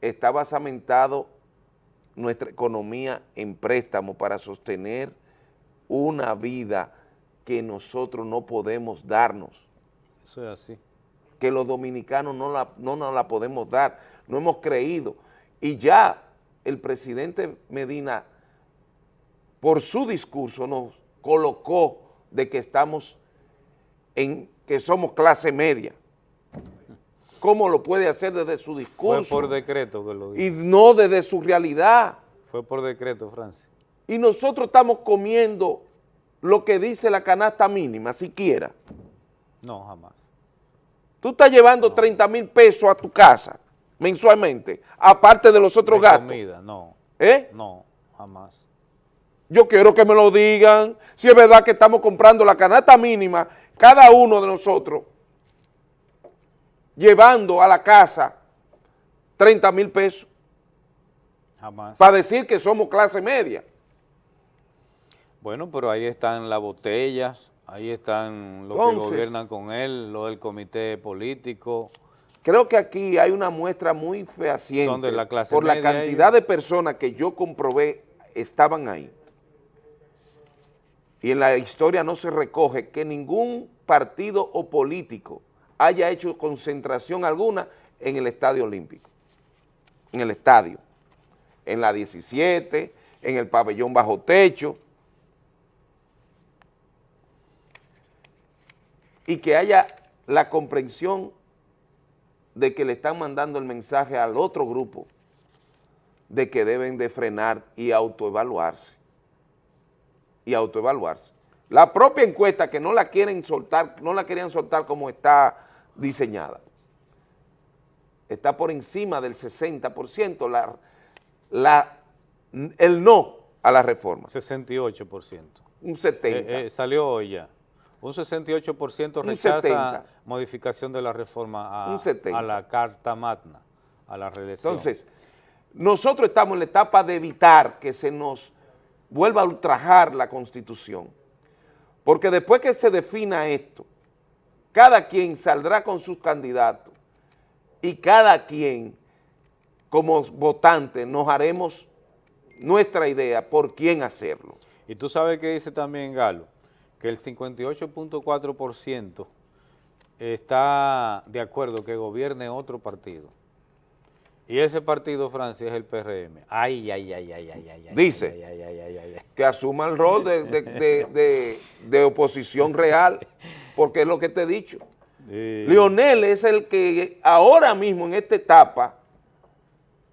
está basamentado nuestra economía en préstamo para sostener una vida que nosotros no podemos darnos, Eso es así. que los dominicanos no, la, no nos la podemos dar, no hemos creído. Y ya el presidente Medina, por su discurso, nos colocó de que estamos en que somos clase media. ¿Cómo lo puede hacer desde su Fue discurso? por decreto que lo dijo. y no desde su realidad. Fue por decreto, Francis. Y nosotros estamos comiendo lo que dice la canasta mínima, siquiera. No, jamás. Tú estás llevando 30 mil pesos a tu casa mensualmente, aparte de los otros De gastos. comida, no. ¿Eh? No, jamás. Yo quiero que me lo digan, si es verdad que estamos comprando la canasta mínima, cada uno de nosotros, llevando a la casa 30 mil pesos, Jamás. para decir que somos clase media. Bueno, pero ahí están las botellas, ahí están los que gobiernan con él, lo del comité político. Creo que aquí hay una muestra muy fehaciente Son de la clase por la cantidad ellos. de personas que yo comprobé estaban ahí. Y en la historia no se recoge que ningún partido o político haya hecho concentración alguna en el Estadio Olímpico, en el estadio, en la 17, en el pabellón bajo techo, y que haya la comprensión de que le están mandando el mensaje al otro grupo de que deben de frenar y autoevaluarse. Y autoevaluarse. La propia encuesta que no la quieren soltar, no la querían soltar como está diseñada. Está por encima del 60%, la, la, el no a la reforma. 68%. Un 70%. Eh, eh, salió hoy ya. Un 68% Un rechaza 70. modificación de la reforma a, Un 70. a la Carta Magna, a la reelección. Entonces, nosotros estamos en la etapa de evitar que se nos vuelva a ultrajar la Constitución, porque después que se defina esto, cada quien saldrá con sus candidatos y cada quien, como votante, nos haremos nuestra idea por quién hacerlo. Y tú sabes que dice también Galo, que el 58.4% está de acuerdo que gobierne otro partido. Y ese partido, Francia, es el PRM. Ay, ay, ay, ay, ay, ay. ay, Dice ay, que asuma el rol de, de- de- de- de oposición real, porque es lo que te he dicho. Sí. Lionel es el que ahora mismo en esta etapa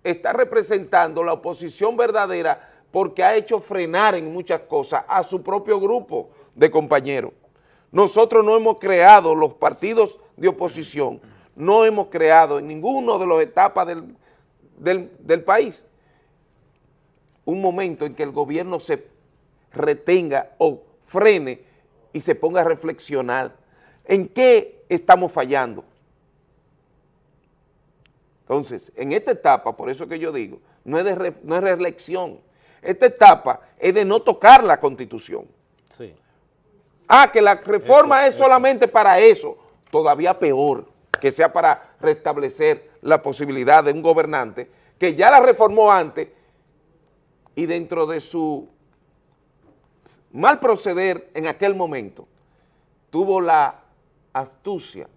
está representando la oposición verdadera porque ha hecho frenar en muchas cosas a su propio grupo de compañeros. Nosotros no hemos creado los partidos de oposición, no hemos creado en ninguno de las etapas del, del- país un momento en que el gobierno se retenga o frene y se ponga a reflexionar en qué estamos fallando. Entonces, en esta etapa, por eso que yo digo, no es no es reelección, esta etapa es de no tocar la Constitución. Sí. Ah, que la reforma Eso, es solamente para eso, todavía peor, que sea para restablecer la posibilidad de un gobernante que ya la reformó antes y dentro de su mal proceder en aquel momento, tuvo la astucia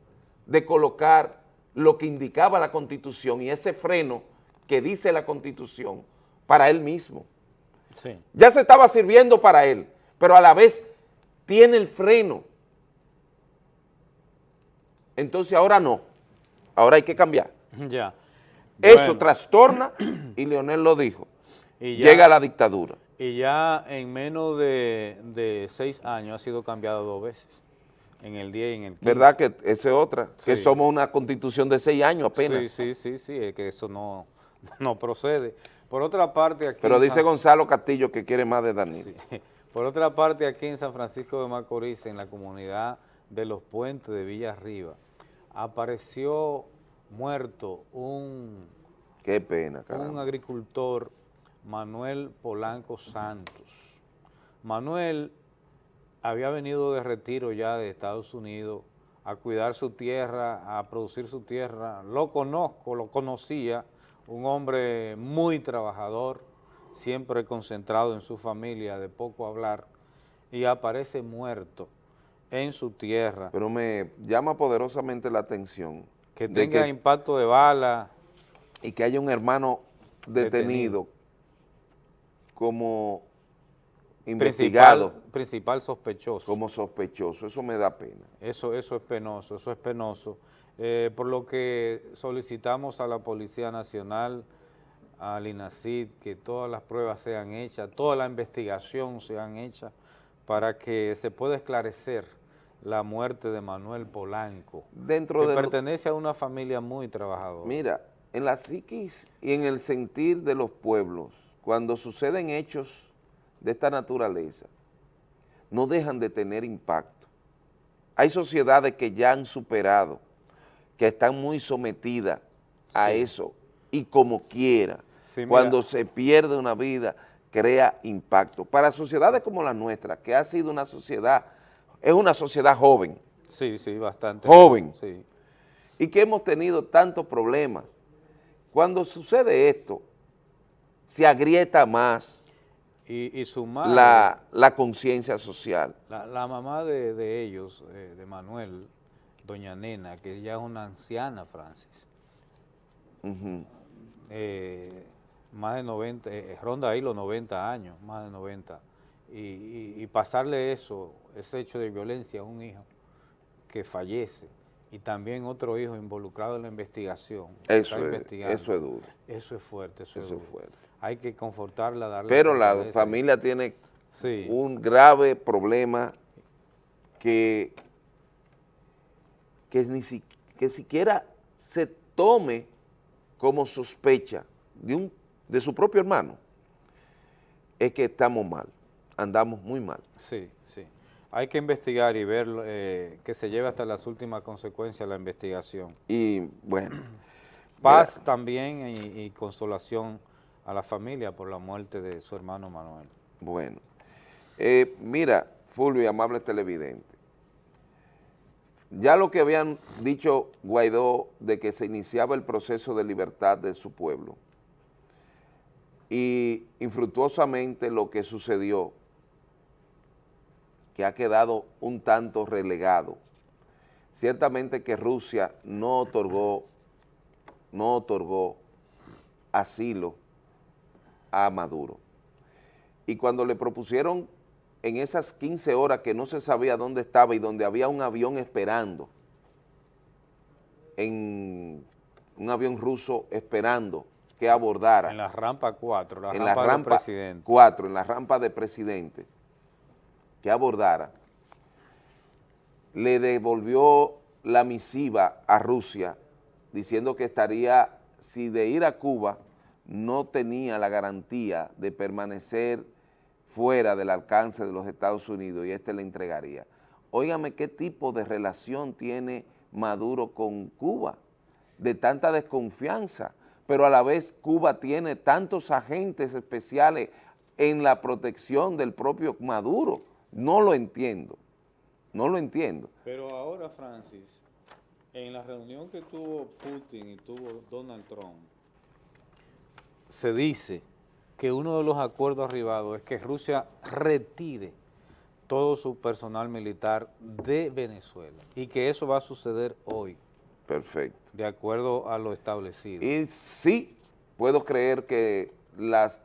de colocar lo que indicaba la Constitución y ese freno que dice la Constitución para él mismo. Sí. Ya se estaba sirviendo para él, pero a la vez tiene el freno. Entonces ahora no, ahora hay que cambiar. [laughs] Ya. Eso Bueno, trastorna, [clears throat] y Leonel lo dijo, y ya- llega la dictadura. Y ya en menos de, de seis años ha sido cambiado dos veces, en el 10 y en el 15. ¿Verdad que esa es otra? Que somos una constitución de seis años apenas. Sí, sí, sí, sí, es que eso no, [laughs] no procede. Por otra parte, aquí Pero dice Gonzalo Castillo que quiere más de Daniel. Sí. Por otra parte, aquí en San Francisco de Macorís, en la comunidad de Los Puentes de Villa Arriba, apareció muerto un, Qué pena, un agricultor, Manuel Polanco Santos. Manuel había venido de retiro ya de Estados Unidos a cuidar su tierra, a producir su tierra. Lo conozco, lo conocía, un hombre muy trabajador, siempre concentrado en su familia, de poco hablar, y aparece muerto en su tierra. Pero me llama poderosamente la atención. Que tenga impacto de bala. Y que haya un hermano detenido, como investigado, Principal, principal sospechoso. como sospechoso. Eso me da pena. Eso, eso es penoso, eso es penoso. Eh, por lo que solicitamos a la Policía Nacional, al INACID, que todas las pruebas sean hechas, toda la investigación sean hechas para que se pueda esclarecer la muerte de Manuel Polanco, Dentro que de lo- pertenece a una familia muy trabajadora. Mira, en la psiquis y en el sentir de los pueblos, cuando suceden hechos de esta naturaleza, no dejan de tener impacto. Hay sociedades que ya han superado, que están muy sometidas a Sí. eso, y como quiera, Sí, cuando se pierde una vida, crea impacto. Para sociedades como la nuestra, que ha sido una sociedad, es una sociedad joven, Sí, sí, bastante. Joven. Sí. y que hemos tenido tantos problemas. Cuando sucede esto, se agrieta más Y, y su madre, la, la conciencia social. La, la mamá de, de ellos, eh, de Manuel, doña Nena, que ya es una anciana, Francis, eh, más de 90, eh, ronda ahí los 90 años, más de 90, y, y- y pasarle eso, ese hecho de violencia a un hijo que fallece, y también otro hijo involucrado en la investigación. Eso es- eso es duro. Eso es fuerte, eso, Eso es es duro. fuerte. Hay que confortarla, darle Pero la fortaleza. familia tiene Sí. un grave problema que, que, ni si- que siquiera se tome como sospecha de, un, de su propio hermano, es que estamos mal, andamos muy mal. Sí, sí. Hay que investigar y ver eh, que se lleve hasta las últimas consecuencias la investigación. Y bueno. [clears throat] Paz mira, también y, y consolación a la familia por la muerte de su hermano Manuel. Bueno. Eh, mira, Fulvio y amable televidente, ya lo que habían dicho Guaidó de que se iniciaba el proceso de libertad de su pueblo y infructuosamente lo que sucedió, que ha quedado un tanto relegado. Ciertamente que Rusia no otorgó, no otorgó asilo a Maduro. Y cuando le propusieron en esas 15 horas que no se sabía dónde estaba y donde había un avión esperando, en un avión ruso esperando que abordara. En la rampa 4, la en rampa, la rampa presidente. 4, en la rampa de presidente, que abordara, le devolvió la misiva a Rusia diciendo que estaría, si de ir a Cuba, no tenía la garantía de permanecer fuera del alcance de los Estados Unidos y este le entregaría. Óigame, ¿qué tipo de relación tiene Maduro con Cuba? De tanta desconfianza, pero a la vez Cuba tiene tantos agentes especiales en la protección del propio Maduro. No lo entiendo, no lo entiendo. Pero ahora, Francis, en la reunión que tuvo Putin y tuvo Donald Trump, se dice que uno de los acuerdos arribados es que Rusia retire todo su personal militar de Venezuela y que eso va a suceder hoy. Perfecto. De acuerdo a lo establecido. Y sí, puedo creer que las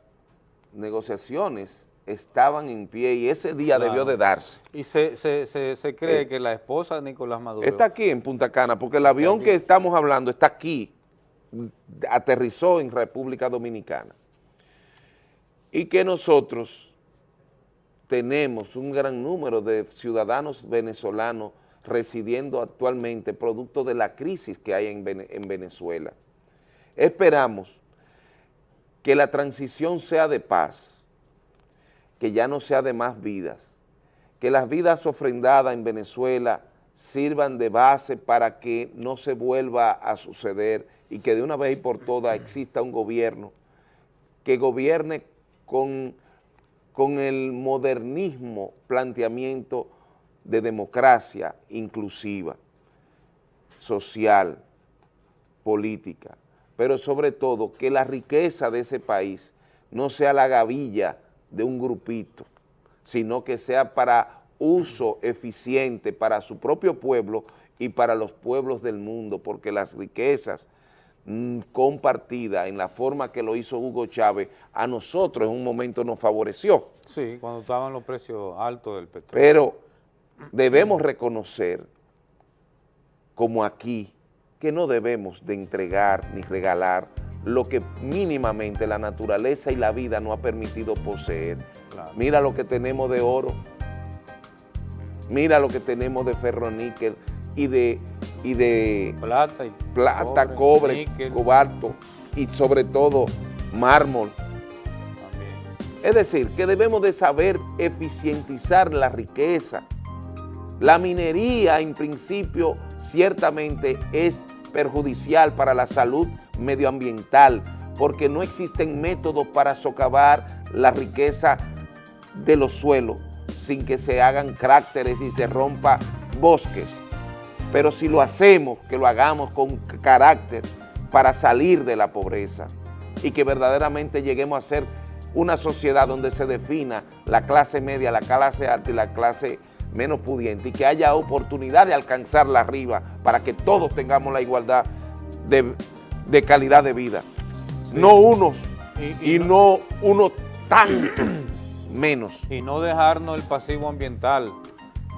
negociaciones estaban en pie y ese día Claro. debió de darse. Y se, se, se, se cree Eh, que la esposa de Nicolás Maduro... Está aquí en Punta Cana, porque el avión que estamos hablando está aquí, aterrizó en República Dominicana. Y que nosotros tenemos un gran número de ciudadanos venezolanos residiendo actualmente producto de la crisis que hay en, en Venezuela. Esperamos que la transición sea de paz, que ya no sea de más vidas, que las vidas ofrendadas en Venezuela sirvan de base para que no se vuelva a suceder y que de una vez y por todas exista un gobierno que gobierne con, con el modernismo planteamiento de democracia inclusiva, social, política, pero sobre todo que la riqueza de ese país no sea la gavilla de un grupito, sino que sea para uso eficiente para su propio pueblo y para los pueblos del mundo, porque las riquezas mm, compartidas en la forma que lo hizo Hugo Chávez, a nosotros en un momento nos favoreció. Sí, cuando estaban los precios altos del petróleo. Pero debemos reconocer, como aquí, que no debemos de entregar ni regalar lo que mínimamente la naturaleza y la vida nos ha permitido poseer. Claro. Mira lo que tenemos de oro, mira lo que tenemos de ferroníquel y de, y de plata, y plata, cobre, cobre, cobalto y sobre todo mármol. Es decir, que debemos de saber eficientizar la riqueza. La minería, en principio, ciertamente es perjudicial para la salud medioambiental, porque no existen métodos para socavar la riqueza de los suelos sin que se hagan cráteres y se rompa bosques. Pero si lo hacemos, que lo hagamos con carácter para salir de la pobreza y que verdaderamente lleguemos a ser una sociedad donde se defina la clase media, la clase alta y la clase menos pudiente y que haya oportunidad de alcanzarla arriba para que todos tengamos la igualdad de, de calidad de vida. No unos Y- y, y no unos tantos [clears throat] menos. Y no dejarnos el pasivo ambiental,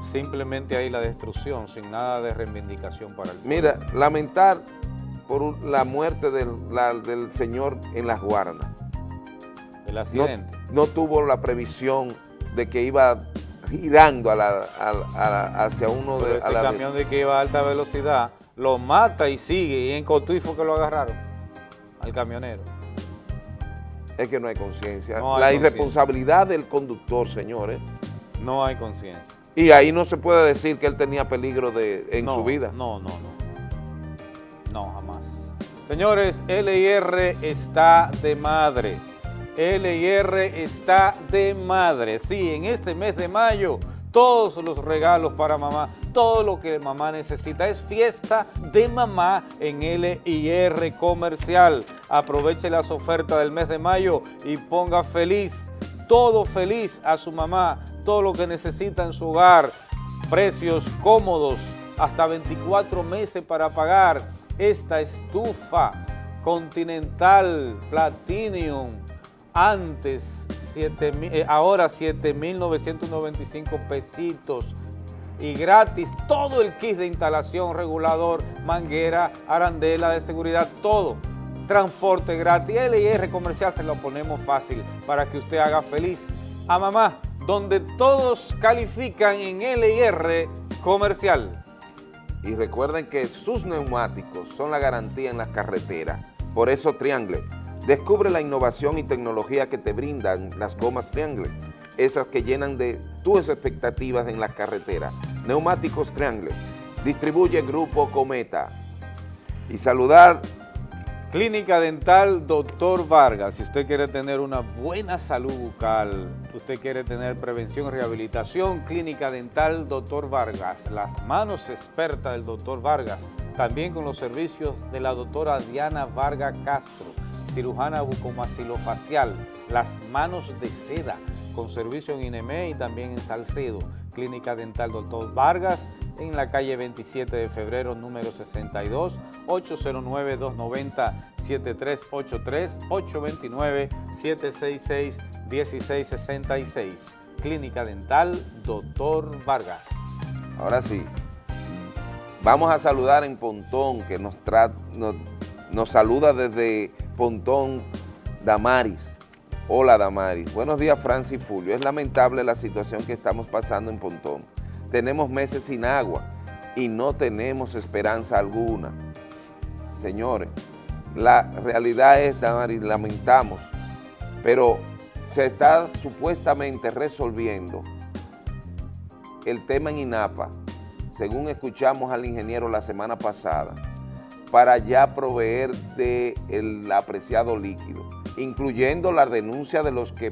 simplemente ahí la destrucción, sin nada de reivindicación para el pueblo. Mira, lamentar por la muerte del, la- del señor en las guardas. El No, accidente. no tuvo la previsión de que iba girando a la- a a la- hacia uno Pero de... ese a la- camión de que iba a alta velocidad lo mata y sigue, y en Cotuí fue que lo agarraron, al camionero. es que no hay conciencia. No la irresponsabilidad del conductor, señores. No hay conciencia. Y ahí no se puede decir que él tenía peligro de, en No, su vida. No, no, no. No, jamás. Señores, LIR está de madre. LIR está de madre. Sí, en este mes de mayo, todos los regalos para mamá, todo lo que mamá necesita. Es fiesta de mamá en LIR Comercial. Aproveche las ofertas del mes de mayo y ponga feliz, todo feliz a su mamá, todo lo que necesita en su hogar. Precios cómodos, hasta 24 meses para pagar esta estufa Continental Platinum. Antes, 7 mil- eh, ahora 7.995 pesitos y gratis todo el kit de instalación, regulador, manguera, arandela de seguridad, todo. Transporte gratis, LIR comercial se lo ponemos fácil para que usted haga feliz a mamá, donde todos califican en LIR comercial. Y recuerden que sus neumáticos son la garantía en las carreteras. Por eso Triangle. Descubre la innovación y tecnología que te brindan las gomas Triangle. Esas que llenan de tus expectativas en las carreteras. Neumáticos Triangle. Distribuye Grupo Cometa. Y saludar Clínica Dental Doctor Vargas, si usted quiere tener una buena salud bucal, usted quiere tener prevención y rehabilitación, Clínica Dental Doctor Vargas, las manos expertas del Doctor Vargas, también con los servicios de la doctora Diana Vargas Castro, cirujana bucomaxilofacial, las manos de seda, con servicio en INEME y también en Salcedo, Clínica Dental Doctor Vargas, en la calle 27 de febrero, número 62, 809-290-7383, 829-766-1666. Clínica Dental Doctor Vargas. Ahora sí, vamos a saludar en Pontón, que nos, nos, nos saluda desde Pontón Damaris. Hola Damaris. Buenos días Francis Fulvio. Es lamentable la situación que estamos pasando en Pontón. Tenemos meses sin agua y no tenemos esperanza alguna. Señores, la realidad es, Damaris, lamentamos, pero se está supuestamente resolviendo el tema en INAPA, según escuchamos al ingeniero la semana pasada, para ya proveer del apreciado líquido, incluyendo la denuncia de los que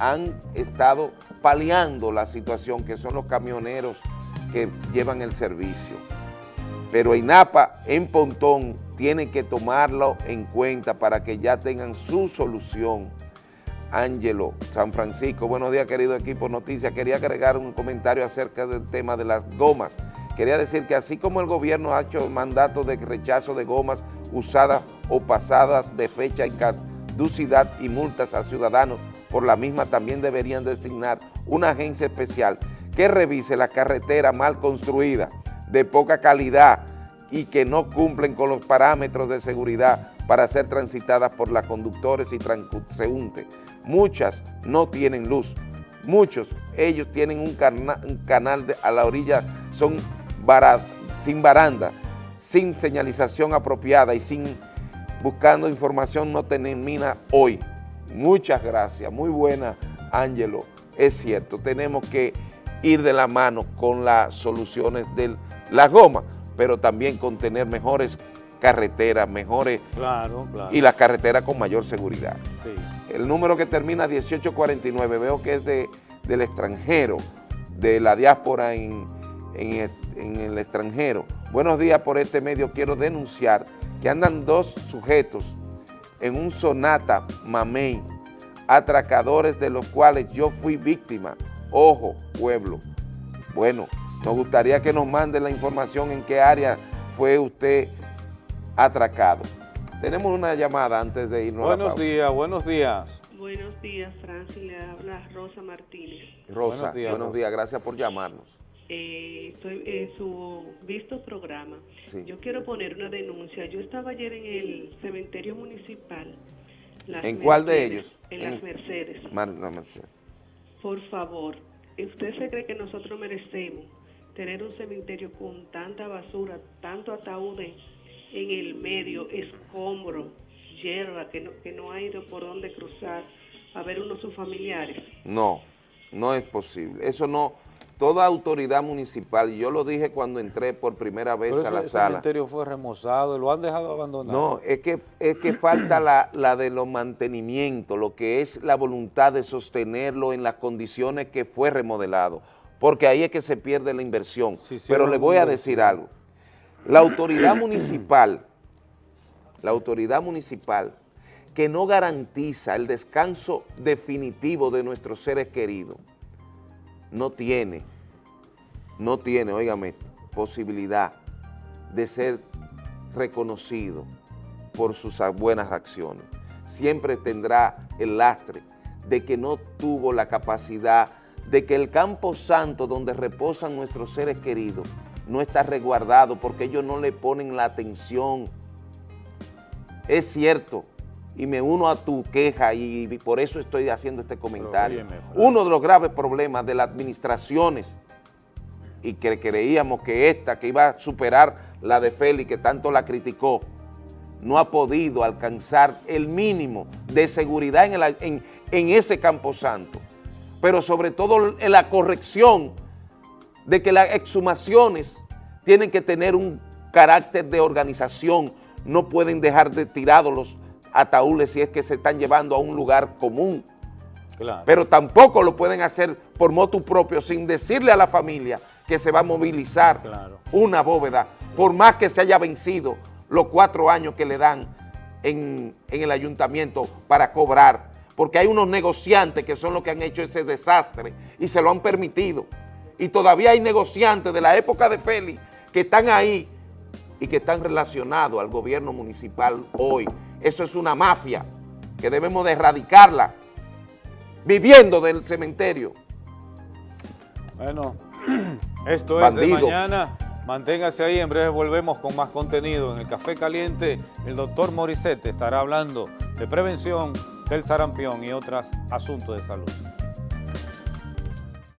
han estado paliando la situación, que son los camioneros que llevan el servicio. Pero INAPA en Pontón tiene que tomarlo en cuenta para que ya tengan su solución. Ángelo, San Francisco, buenos días querido equipo Noticias. Quería agregar un comentario acerca del tema de las gomas. Quería decir que así como el gobierno ha hecho mandato de rechazo de gomas usadas o pasadas de fecha y caducidad y multas a ciudadanos por la misma, también deberían designar una agencia especial que revise la carretera mal construida, de poca calidad y que no cumplen con los parámetros de seguridad para ser transitadas por las conductores y transeúntes. Muchas no tienen luz, muchos, ellos tienen un, cana- un canal a la orilla, son sin baranda, sin señalización apropiada y sin buscando información no termina hoy. Muchas gracias, muy buena, Ángelo. Es cierto, tenemos que ir de la mano con las soluciones de la goma, pero también con tener mejores carreteras, mejores Claro, claro. y las carreteras con mayor seguridad. Sí. El número que termina 1849, veo que es de, del extranjero, de la diáspora en, en en el extranjero. Buenos días por este medio, quiero denunciar que andan dos sujetos en un sonata mamey, atracadores de los cuales yo fui víctima. Ojo, pueblo. Bueno, nos gustaría que nos mande la información en qué área fue usted atracado. Tenemos una llamada antes de irnos a la Buenos pausa. días, buenos días. Buenos días, Francis. Le habla Rosa Martínez. Rosa, Buenos días, buenos Rosa. días, gracias por llamarnos. Eh, estoy en su visto programa. Sí. Yo quiero poner una denuncia. Yo estaba ayer en el cementerio municipal. Las ¿En cuál de ellos? En, En- las Mercedes. Mar- no, Mercedes. Por favor, ¿usted se cree que nosotros merecemos tener un cementerio con tanta basura, tanto ataúdes en el medio, escombro, hierba, que no, que no ha ido por dónde cruzar a ver uno de sus familiares? No, no es posible. Eso no, toda autoridad municipal, yo lo dije cuando entré por primera vez Pero a la ese sala. cementerio fue remozado, lo han dejado abandonado. No, es que, es que falta la, la de los mantenimientos, lo que es la voluntad de sostenerlo en las condiciones que fue remodelado, porque ahí es que se pierde la inversión. Pero sí, le voy a decir algo. La autoridad municipal, la autoridad municipal que no garantiza el descanso definitivo de nuestros seres queridos, no tiene, no tiene, óigame, posibilidad de ser reconocido por sus buenas acciones. Siempre tendrá el lastre de que no tuvo la capacidad de que el campo santo donde reposan nuestros seres queridos no está resguardado porque ellos no le ponen la atención. Es cierto, y me uno a tu queja y, y por eso estoy haciendo este comentario. óyeme. Uno de los graves problemas de las administraciones y que creíamos que esta, que iba a superar la de Félix, que tanto la criticó, no ha podido alcanzar el mínimo de seguridad en, el- en- en ese camposanto, pero sobre todo en la corrección de que las exhumaciones tienen que tener un carácter de organización, no pueden dejar de tirados los ataúdes si es que se están llevando a un lugar común Claro. pero tampoco lo pueden hacer por motu propio sin decirle a la familia que se va a movilizar una bóveda, por más que se haya vencido los cuatro años que le dan en, en el ayuntamiento para cobrar, porque hay unos negociantes que son los que han hecho ese desastre y se lo han permitido. Y todavía hay negociantes de la época de Félix que están ahí y que están relacionados al gobierno municipal hoy. Eso es una mafia que debemos de erradicarla viviendo del cementerio. Bueno, [clears throat] esto es de mañana. Manténgase ahí, en breve volvemos con más contenido. En el Café Caliente, el doctor Morissette estará hablando de prevención del sarampión y otros asuntos de salud.